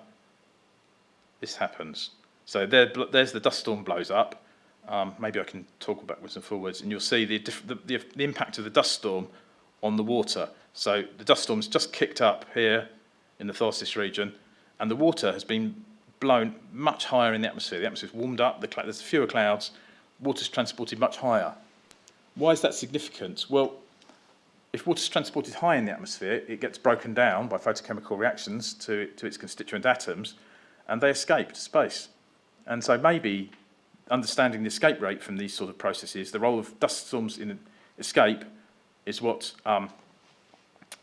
this happens. So there, there's the dust storm blows up. Um, maybe I can talk backwards and forwards, and you'll see the, the, the, the impact of the dust storm on the water. So the dust storm's just kicked up here in the Tharsis region, and the water has been blown much higher in the atmosphere. The atmosphere's warmed up, the there's fewer clouds, water's transported much higher. Why is that significant? Well, if water's transported high in the atmosphere, it gets broken down by photochemical reactions to, to its constituent atoms, and they escape to space. And so maybe understanding the escape rate from these sort of processes, the role of dust storms in escape is what um,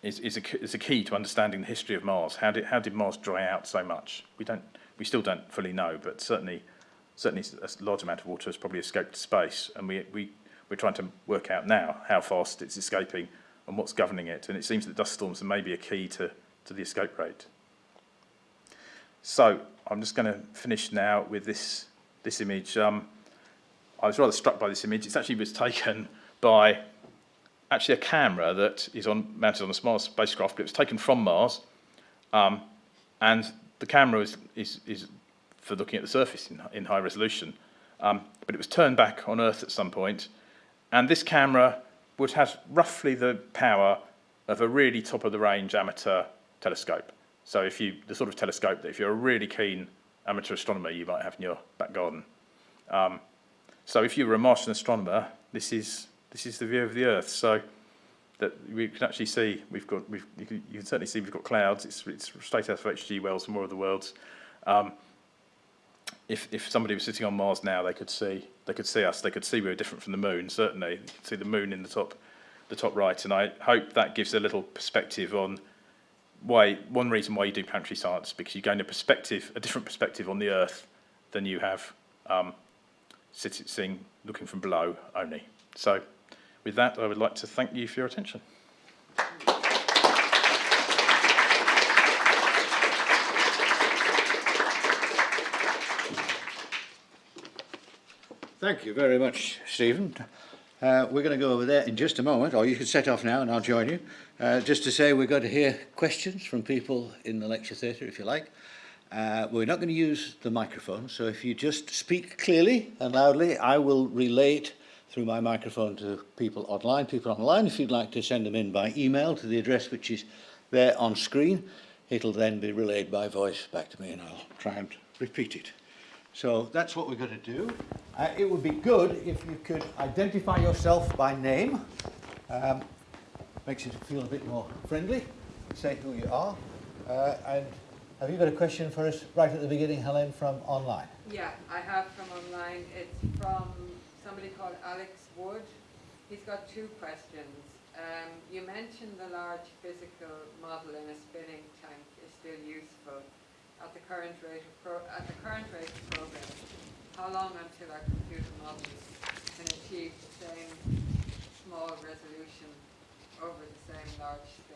is, is, a, is a key to understanding the history of Mars. How did, how did Mars dry out so much? We, don't, we still don't fully know, but certainly, certainly a large amount of water has probably escaped space, and we, we, we're trying to work out now how fast it's escaping and what's governing it. And it seems that dust storms are maybe a key to, to the escape rate. So I'm just going to finish now with this, this image. Um, I was rather struck by this image. It actually was taken by actually a camera that is on, mounted on a Mars spacecraft, but it was taken from Mars. Um, and the camera is, is, is for looking at the surface in, in high resolution. Um, but it was turned back on Earth at some point, and this camera would have roughly the power of a really top-of-the-range amateur telescope. So if you, the sort of telescope that if you're a really keen amateur astronomer, you might have in your back garden. Um, so if you were a Martian astronomer, this is this is the view of the Earth. So that we can actually see we've got we've you can, you can certainly see we've got clouds. It's it's straight out of H.G. Wells and War of the Worlds. Um, if if somebody was sitting on Mars now, they could see they could see us. They could see we were different from the moon. Certainly, you could see the moon in the top, the top right. And I hope that gives a little perspective on why one reason why you do planetary science is because you gain a perspective, a different perspective on the Earth than you have um, sitting, looking from below only. So, with that, I would like to thank you for your attention. Thank you very much, Stephen. Uh, we're going to go over there in just a moment, or you can set off now and I'll join you. Uh, just to say we're going to hear questions from people in the lecture theatre, if you like. Uh, we're not going to use the microphone, so if you just speak clearly and loudly, I will relay it through my microphone to people online. People online, if you'd like to send them in by email to the address which is there on screen, it'll then be relayed by voice back to me and I'll try and repeat it. So that's what we're going to do. Uh, it would be good if you could identify yourself by name. Um, makes it feel a bit more friendly. Say who you are. Uh, and have you got a question for us right at the beginning, Helen, from online? Yeah, I have from online. It's from somebody called Alex Wood. He's got two questions. Um, you mentioned the large physical model in a spinning tank is still useful at the current rate of pro- at the current rate of progress. How long until our computer models can achieve the same small resolution over the same large scale?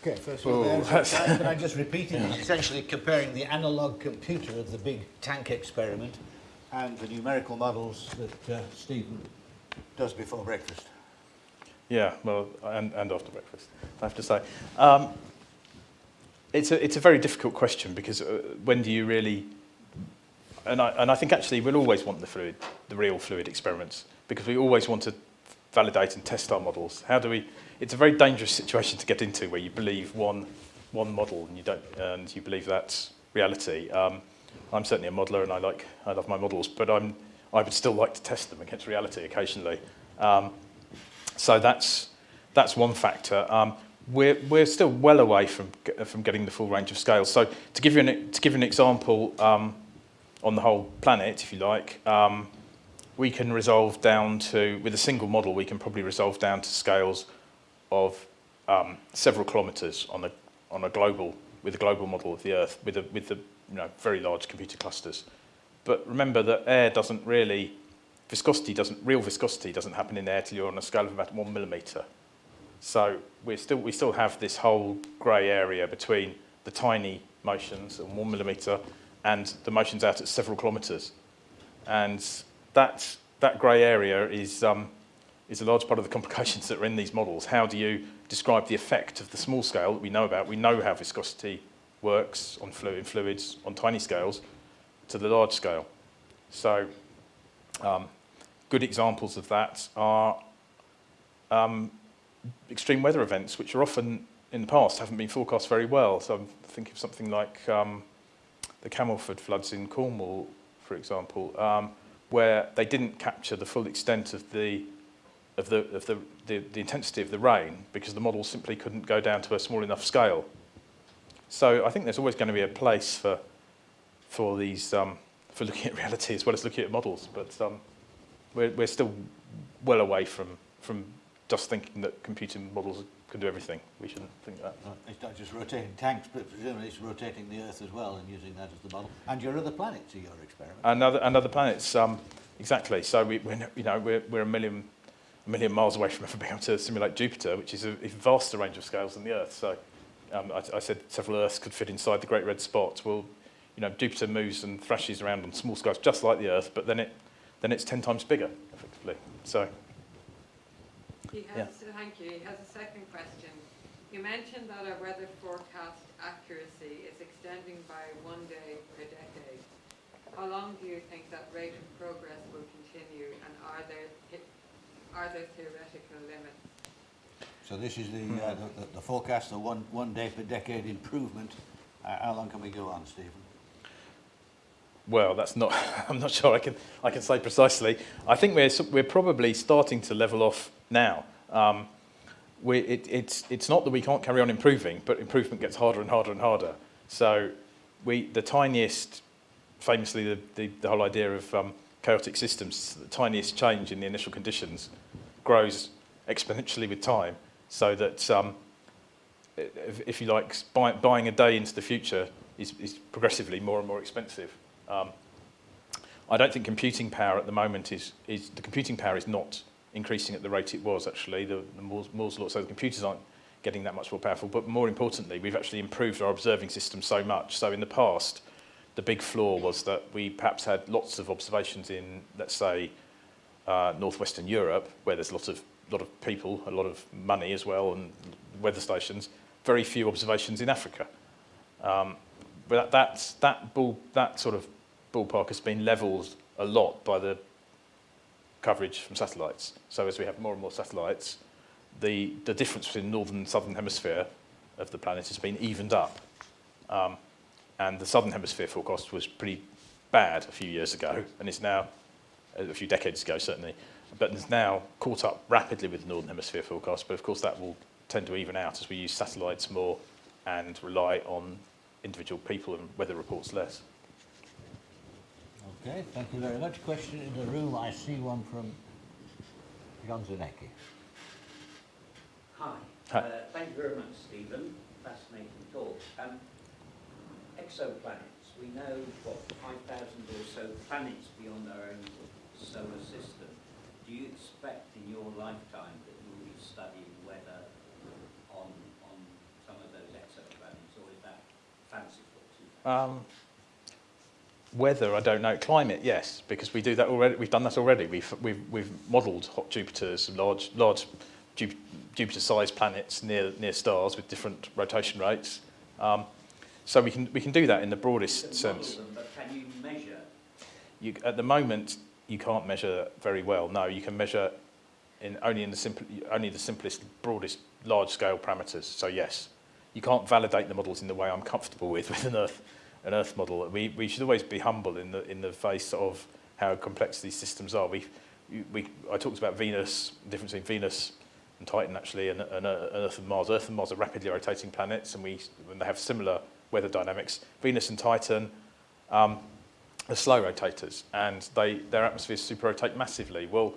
Okay, first of all, (laughs) of all, can I just repeat it? It's essentially comparing the analog computer of the big tank experiment and the numerical models that uh, Stephen does before breakfast. Yeah, well, and, and after breakfast, I have to say. Um, it's, a, it's a very difficult question because uh, when do you really... And I, and I think actually we'll always want the fluid, the real fluid experiments because we always want to validate and test our models. How do we... It's a very dangerous situation to get into where you believe one, one model and you, don't, and you believe that's reality. Um, I'm certainly a modeler and I, like, I love my models, but I'm, I would still like to test them against reality occasionally. Um, so that's, that's one factor. Um, we're, we're still well away from, from getting the full range of scales. So to give you an, to give an example um, on the whole planet, if you like, um, we can resolve down to, with a single model, we can probably resolve down to scales of um, several kilometres on a, on a global, with a global model of the Earth, with, a, with the you know, very large computer clusters. But remember that air doesn't really, viscosity doesn't, real viscosity doesn't happen in air till you're on a scale of about one millimetre. So we're still, we still have this whole grey area between the tiny motions and one millimetre and the motions out at several kilometres. And that, that grey area is, um, is a large part of the (laughs) complications that are in these models. How do you describe the effect of the small scale that we know about? We know how viscosity works on fluid, fluids on tiny scales to the large scale. So um, good examples of that are um, extreme weather events, which are often in the past haven't been forecast very well. So I'm thinking of something like um, the Camelford floods in Cornwall, for example, um, where they didn't capture the full extent of the of the of the, the, the intensity of the rain because the model simply couldn't go down to a small enough scale. So I think there's always going to be a place for for these um, for looking at (laughs) reality as well as looking at models, but um, we're we're still well away from from just thinking that computing models can do everything. We shouldn't think that. It's not just rotating tanks, but presumably it's rotating the Earth as well and using that as the model. And your other planets are your experiment. And other, and other planets, um, exactly. So we, we're, you know, we're, we're a million, a million miles away from ever (laughs) being able to simulate Jupiter, which is a, a vaster range of scales than the Earth. So um, I, I said several Earths could fit inside the Great Red Spot. Well, you know, Jupiter moves and thrashes around on small scales just like the Earth, but then it, then it's 10 times bigger, effectively. So He has, thank you, he has a second question. You mentioned that our weather forecast accuracy is extending by one day per decade. How long do you think that rate of progress will continue and are there, are there theoretical limits? So this is the, uh, the, the forecast, the one, one day per decade improvement. Uh, how long can we go on, Stephen? Well, that's not. (laughs) I'm not sure I can. I can say precisely. I think we're we're probably starting to level off now. Um, we, it, it's it's not that we can't carry on improving, but improvement gets harder and harder and harder. So, we the tiniest, famously the the, the whole idea of um, chaotic systems, the tiniest change in the initial conditions grows exponentially with time, so that um, if, if you like, buy, buying a day into the future is, is progressively more and more expensive. Um, I don't think computing power at the moment is, is the computing power is not increasing at the rate it was actually, the, the Moore's, Moore's law, so the computers aren't getting that much more powerful, but more importantly, we've actually improved our observing system so much. So in the past, the big flaw was that we perhaps had lots of observations in, let's say, uh, northwestern Europe, where there's a lot of, lot of people, a lot of money as well, and weather stations, very few observations in Africa. Um, but that, that, ball, that sort of ballpark has been levelled a lot by the coverage from satellites. So as we have more and more satellites, the, the difference between northern and southern hemisphere of the planet has been evened up. Um, and the southern hemisphere forecast was pretty bad a few years ago, and it's now, a few decades ago certainly, but it's now caught up rapidly with the northern hemisphere forecast, but of course that will tend to even out as we use satellites more and rely on individual people and weather reports less. Okay, thank you very much. Question in the room, I see one from John Zanecki. Hi. Hi. Uh, thank you very much, Stephen. Fascinating talk. Um, exoplanets. We know, what, 5,000 or so planets beyond our own solar system. Do you expect in your lifetime that you will be studying weather on, on some of those exoplanets, or is that fanciful? Um, weather, I don't know. Climate, yes, because we do that already. We've done that already. We've, we've, we've modelled hot Jupiters, large, large Jupiter-sized planets near, near stars with different rotation rates. Um, so we can, we can do that in the broadest sense. them, but can you measure? You, at the moment, you can't measure very well. No, you can measure in only in the simple, only the simplest, broadest, large-scale parameters. So yes, you can't validate the models in the way I'm comfortable with (laughs) with an Earth, an Earth model. We, we should always be humble in the in the face of how complex these systems are. We, we, I talked about Venus, the difference between Venus and Titan actually, and, and, uh, Earth and Mars. Earth and Mars are rapidly rotating planets, and we when they have similar weather dynamics. Venus and Titan. Um, are slow rotators and they, their atmospheres super-rotate massively. Well,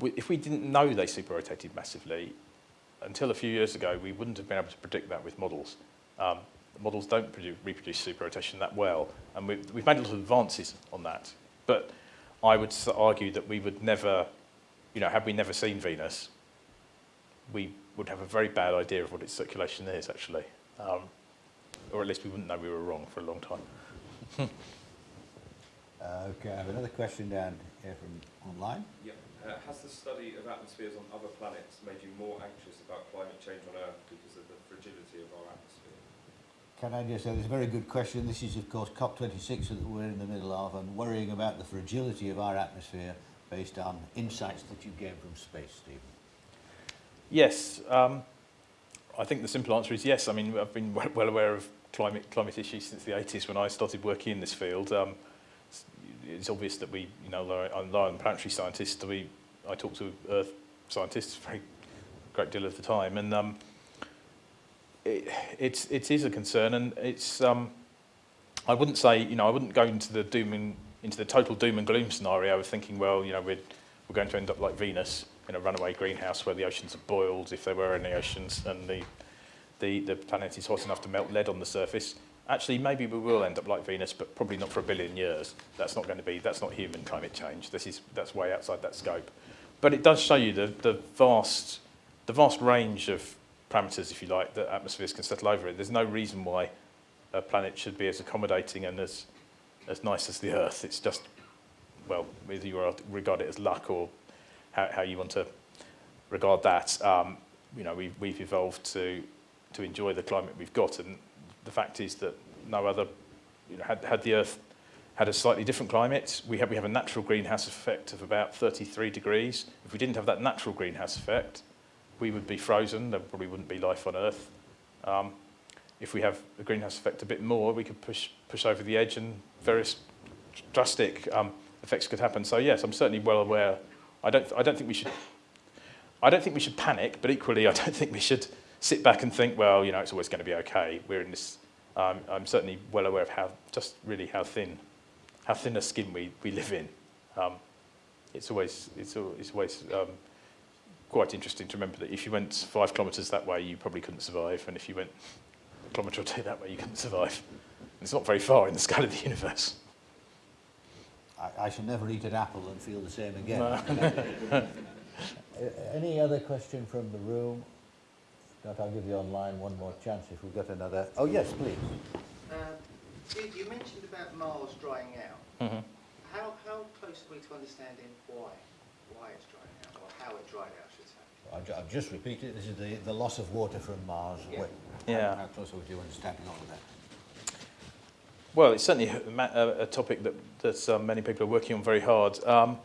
we, if we didn't know they super-rotated massively, until a few years ago, we wouldn't have been able to predict that with models. Um, models don't produce, reproduce super-rotation that well, and we, we've made a lot of advances on that. But I would argue that we would never, you know, had we never seen Venus, we would have a very bad idea of what its circulation is, actually. Um, or at least we wouldn't know we were wrong for a long time. (laughs) Uh, okay, I have another question down here from online. Yep. Uh, has the study of atmospheres on other planets made you more anxious about climate change on Earth because of the fragility of our atmosphere? Can I just say, this is a very good question. This is, of course, COP26 that we're in the middle of and worrying about the fragility of our atmosphere based on insights that you gave from space, Stephen. Yes, um, I think the simple answer is yes. I mean, I've been well, aware of climate climate issues since the 80s when I started working in this field. Um, it's, it's obvious that we, you know, I'm a planetary scientist. We, I talk to Earth scientists a great deal of the time, and um, it, it's it is a concern, and it's. Um, I wouldn't say, you know, I wouldn't go into the doom and into the total doom and gloom scenario of thinking, well, you know, we're we're going to end up like Venus in a runaway greenhouse where the oceans are boiled, if there were any oceans, and the, the, the planet is hot enough to melt lead on the surface. Actually, maybe we will end up like Venus, but probably not for a billion years. That's not going to be, that's not human climate change. This is, that's way outside that scope. But it does show you the, the, vast, the vast range of parameters, if you like, that atmospheres can settle over it. There's no reason why a planet should be as accommodating and as, as nice as the Earth. It's just, well, whether you regard it as luck or how, how you want to regard that. Um, you know, we've, we've evolved to, to enjoy the climate we've got, and the fact is that no other, you know, had, had the Earth had a slightly different climate, we have, we have a natural greenhouse effect of about 33 degrees. If we didn't have that natural greenhouse effect, we would be frozen, there probably wouldn't be life on Earth. Um, if we have a greenhouse effect a bit more, we could push, push over the edge and various drastic um, effects could happen. So yes, I'm certainly well aware I don't, I don't think we should, I don't think we should panic, but equally (laughs) I don't think we should sit back and think, well, you know, it's always going to be okay. We're in this, um, I'm certainly well aware of how, just really how thin, how thin a skin we, we live in. Um, it's always, it's, it's always um, quite interesting to remember that if you went five kilometres that way, you probably couldn't survive, and if you went a kilometre or two that way, you couldn't survive. And it's not very far in the scale of the universe. I, I shall never eat an apple and feel the same again. No. (laughs) Any other question from the room? If Not, I'll give you online one more chance if we've got another. Oh, yes, please. Uh, you, you mentioned about Mars drying out. Mhm. How, how close are we to understanding why? Why it's drying out, or how it dried out, I should say? I've, I've just repeated, this is the, the loss of water from Mars. Yeah. Wait, Yeah. How, how close are we to understanding all of that? Well, it's certainly a, a, a topic that, that um, many people are working on very hard. Um,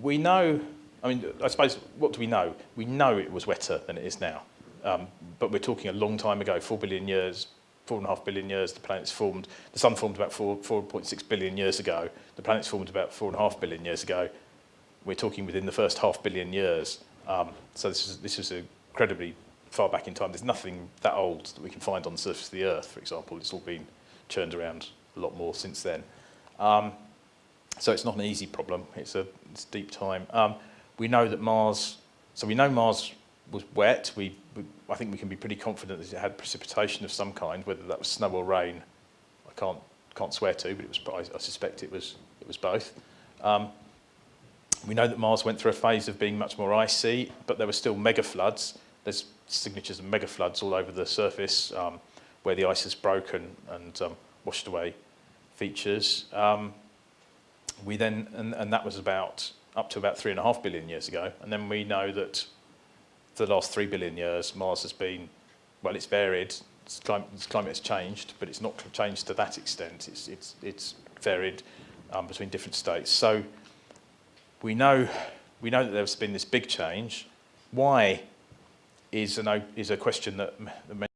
we know, I mean, I suppose, what do we know? We know it was wetter than it is now. Um, but we're talking a long time ago, four billion years, four and a half billion years, the planet's formed. The sun formed about four, 4.6 billion years ago. The planet's formed about four and a half billion years ago. We're talking within the first half billion years. Um, so this is, this is incredibly far back in time. There's nothing that old that we can find on the surface of the Earth, for example. It's all been churned around a lot more since then. Um, so it's not an easy problem. It's a it's deep time. Um, we know that Mars. So we know Mars was wet. We, we I think we can be pretty confident that it had precipitation of some kind, whether that was snow or rain. I can't can't swear to, but it was. I, I suspect it was it was both. Um, we know that Mars went through a phase of being much more icy, but there were still mega floods. There's signatures of mega floods all over the surface um, where the ice has broken and um, washed away features. Um, we then, and, and that was about up to about three and a half billion years ago. And then we know that for the last three billion years, Mars has been, well, it's varied. Its climate, its climate has changed, but it's not changed to that extent. It's, it's, it's varied um, between different states. So we know, we know that there's been this big change. Why is, an, is a question that many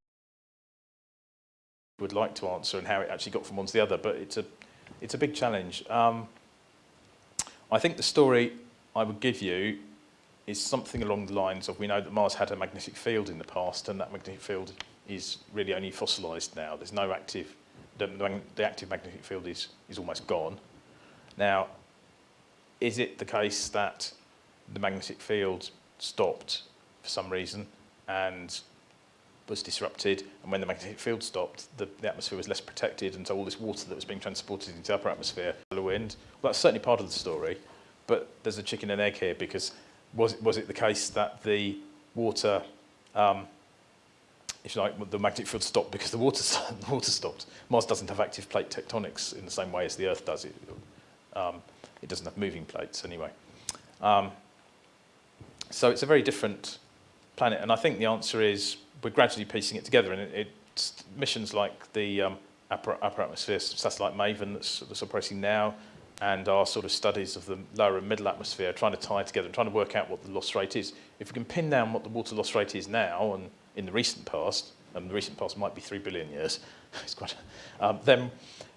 would like to answer and how it actually got from one to the other, but it's a, it's a big challenge. Um, I think the story I would give you is something along the lines of we know that Mars had a magnetic field in the past and that magnetic field is really only fossilised now. There's no active, the, the the active magnetic field is, is almost gone. Now, is it the case that the magnetic field stopped for some reason and was disrupted, and when the magnetic field stopped, the, the atmosphere was less protected, and so all this water that was being transported into the upper atmosphere, the wind, well, that's certainly part of the story, but there's a chicken and egg here, because was it, was it the case that the water, um, if you like, the magnetic field stopped because the water, (laughs) the water stopped? Mars doesn't have active plate tectonics in the same way as the Earth does. It, um, it doesn't have moving plates anyway. Um, so it's a very different planet, and I think the answer is we're gradually piecing it together, and it, missions like the um, upper, upper atmosphere satellite MAVEN that's, that's operating now, and our sort of studies of the lower and middle atmosphere, trying to tie together and trying to work out what the loss rate is. If we can pin down what the water loss rate is now, and in the recent past, and the recent past might be three billion years, (laughs) it's quite, um, then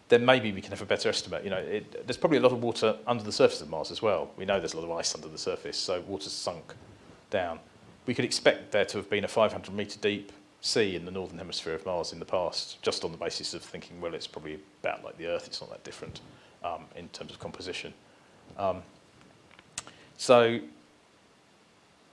then maybe we can have a better estimate. You know, it, there's probably a lot of water under the surface of Mars as well. We know there's a lot of ice under the surface, so water's sunk down. We could expect there to have been a 500 metre deep sea in the northern hemisphere of Mars in the past, just on the basis of thinking, well, it's probably about like the Earth, it's not that different um, in terms of composition. Um, so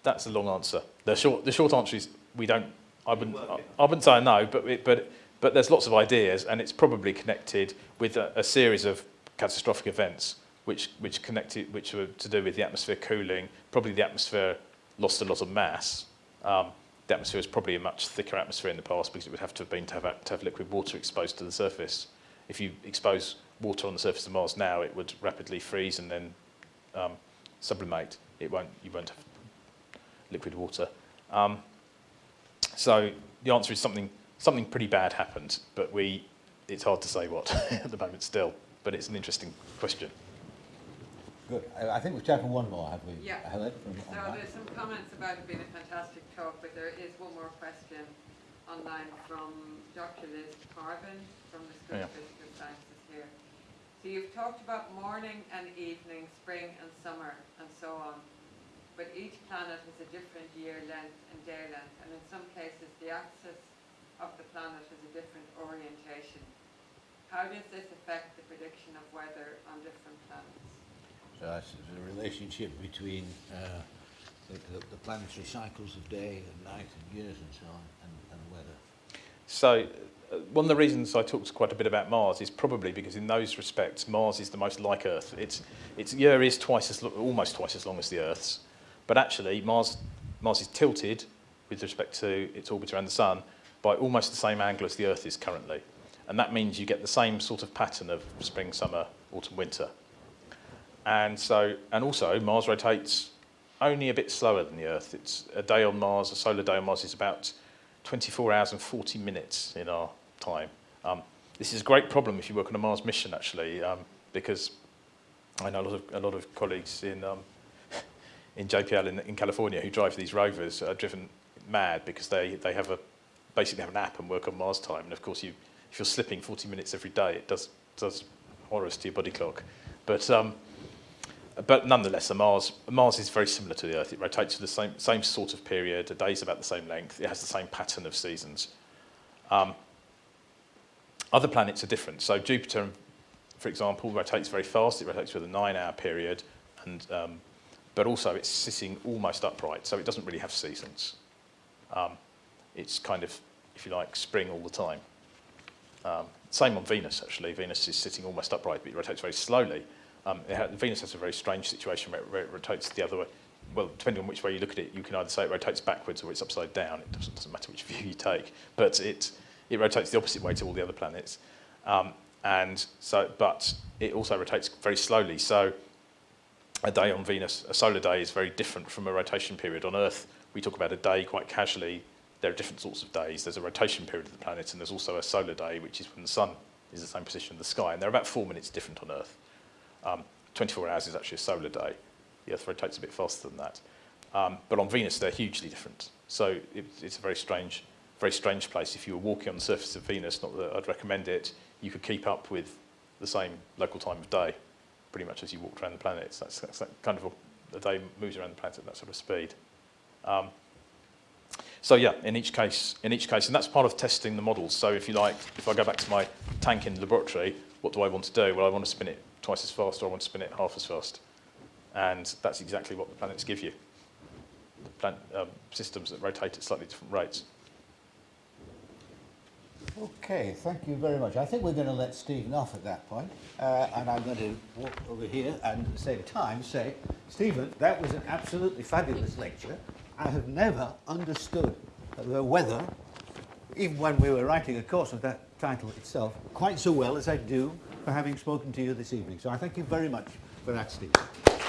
that's a long answer. The short, the short answer is we don't, I wouldn't, I, I wouldn't say no, but, it, but, but there's lots of ideas and it's probably connected with a, a series of catastrophic events which, which connected, which were to do with the atmosphere cooling. Probably the atmosphere lost a lot of mass. Um, the atmosphere was probably a much thicker atmosphere in the past because it would have to have been to have, to have liquid water exposed to the surface. If you expose water on the surface of Mars now, it would rapidly freeze and then um, sublimate. It won't, you won't have liquid water. Um, so the answer is something, something pretty bad happened, but we, it's hard to say what (laughs) at the moment still, but it's an interesting question. Good. I, I think we've time for one more, have we? Yeah. Helen, from So online? there's some comments about it being a fantastic talk, but there is one more question online from Dr. Liz Carvin from the School Yeah. of Physical Sciences here. So you've talked about morning and evening, spring and summer, and so on. But each planet has a different year length and day length, and in some cases, the axis of the planet has a different orientation. How does this affect the prediction of weather on different planets? So there's a relationship between uh, the, the, the planetary cycles of day and night and years and so on, and, and weather. So, uh, one of the reasons I talked quite a bit about Mars is probably because in those respects, Mars is the most like Earth. Its its year is twice as lo- almost twice as long as the Earth's, but actually Mars Mars is tilted with respect to its orbit around the Sun by almost the same angle as the Earth is currently, and that means you get the same sort of pattern of spring, summer, autumn, winter. And so, and also Mars rotates only a bit slower than the Earth. It's a day on Mars, a solar day on Mars is about 24 hours and 40 minutes in our time. Um, this is a great problem if you work on a Mars mission, actually, um, because I know a lot of, a lot of colleagues in, um, (laughs) in JPL in, in California who drive these rovers are driven mad because they, they have a, basically have an app and work on Mars time. And of course, you, if you're slipping 40 minutes every day, it does, does horrors to your body clock. But, um, but nonetheless, Mars, Mars is very similar to the Earth. It rotates for the same, same sort of period. A day's about the same length. It has the same pattern of seasons. Um, other planets are different. So Jupiter, for example, rotates very fast. It rotates with a nine-hour period, and um, but also it's sitting almost upright, so it doesn't really have seasons. Um, it's kind of, if you like, spring all the time. Um, same on Venus, actually. Venus is sitting almost upright, but it rotates very slowly. Um, ha- Venus has a very strange situation where it, where it rotates the other way. Well, depending on which way you look at it, you can either say it rotates backwards or it's upside down. It doesn't, doesn't matter which view you take, but it, it rotates the opposite way to all the other planets. Um, and so, but it also rotates very slowly. So a day on Venus, a solar day, is very different from a rotation period. On Earth, we talk about a day quite casually. There are different sorts of days. There's a rotation period of the planet, and there's also a solar day, which is when the sun is the same position in the sky. And they're about four minutes different on Earth. Um, 24 hours is actually a solar day. The Earth rotates a bit faster than that. Um, but on Venus, they're hugely different. So it, it's a very strange, very strange place. If you were walking on the surface of Venus, not that I'd recommend it, you could keep up with the same local time of day, pretty much as you walked around the planets. That's, that's that kind of a, a day moves around the planet at that sort of speed. Um, so yeah, in each case, in each case, and that's part of testing the models. So if you like, if I go back to my tank in the laboratory, what do I want to do? Well, I want to spin it twice as fast, or I want to spin it half as fast, and that's exactly what the planets give you. The plan, um, systems that rotate at slightly different rates. Okay, thank you very much. I think we're going to let Stephen off at that point, uh, and I'm going to walk over here and at the same time say, Stephen, that was an absolutely fabulous lecture. I have never understood the weather, even when we were writing a course of that title itself, quite so well as I do for having spoken to you this evening. So I thank you very much for that, Stephen.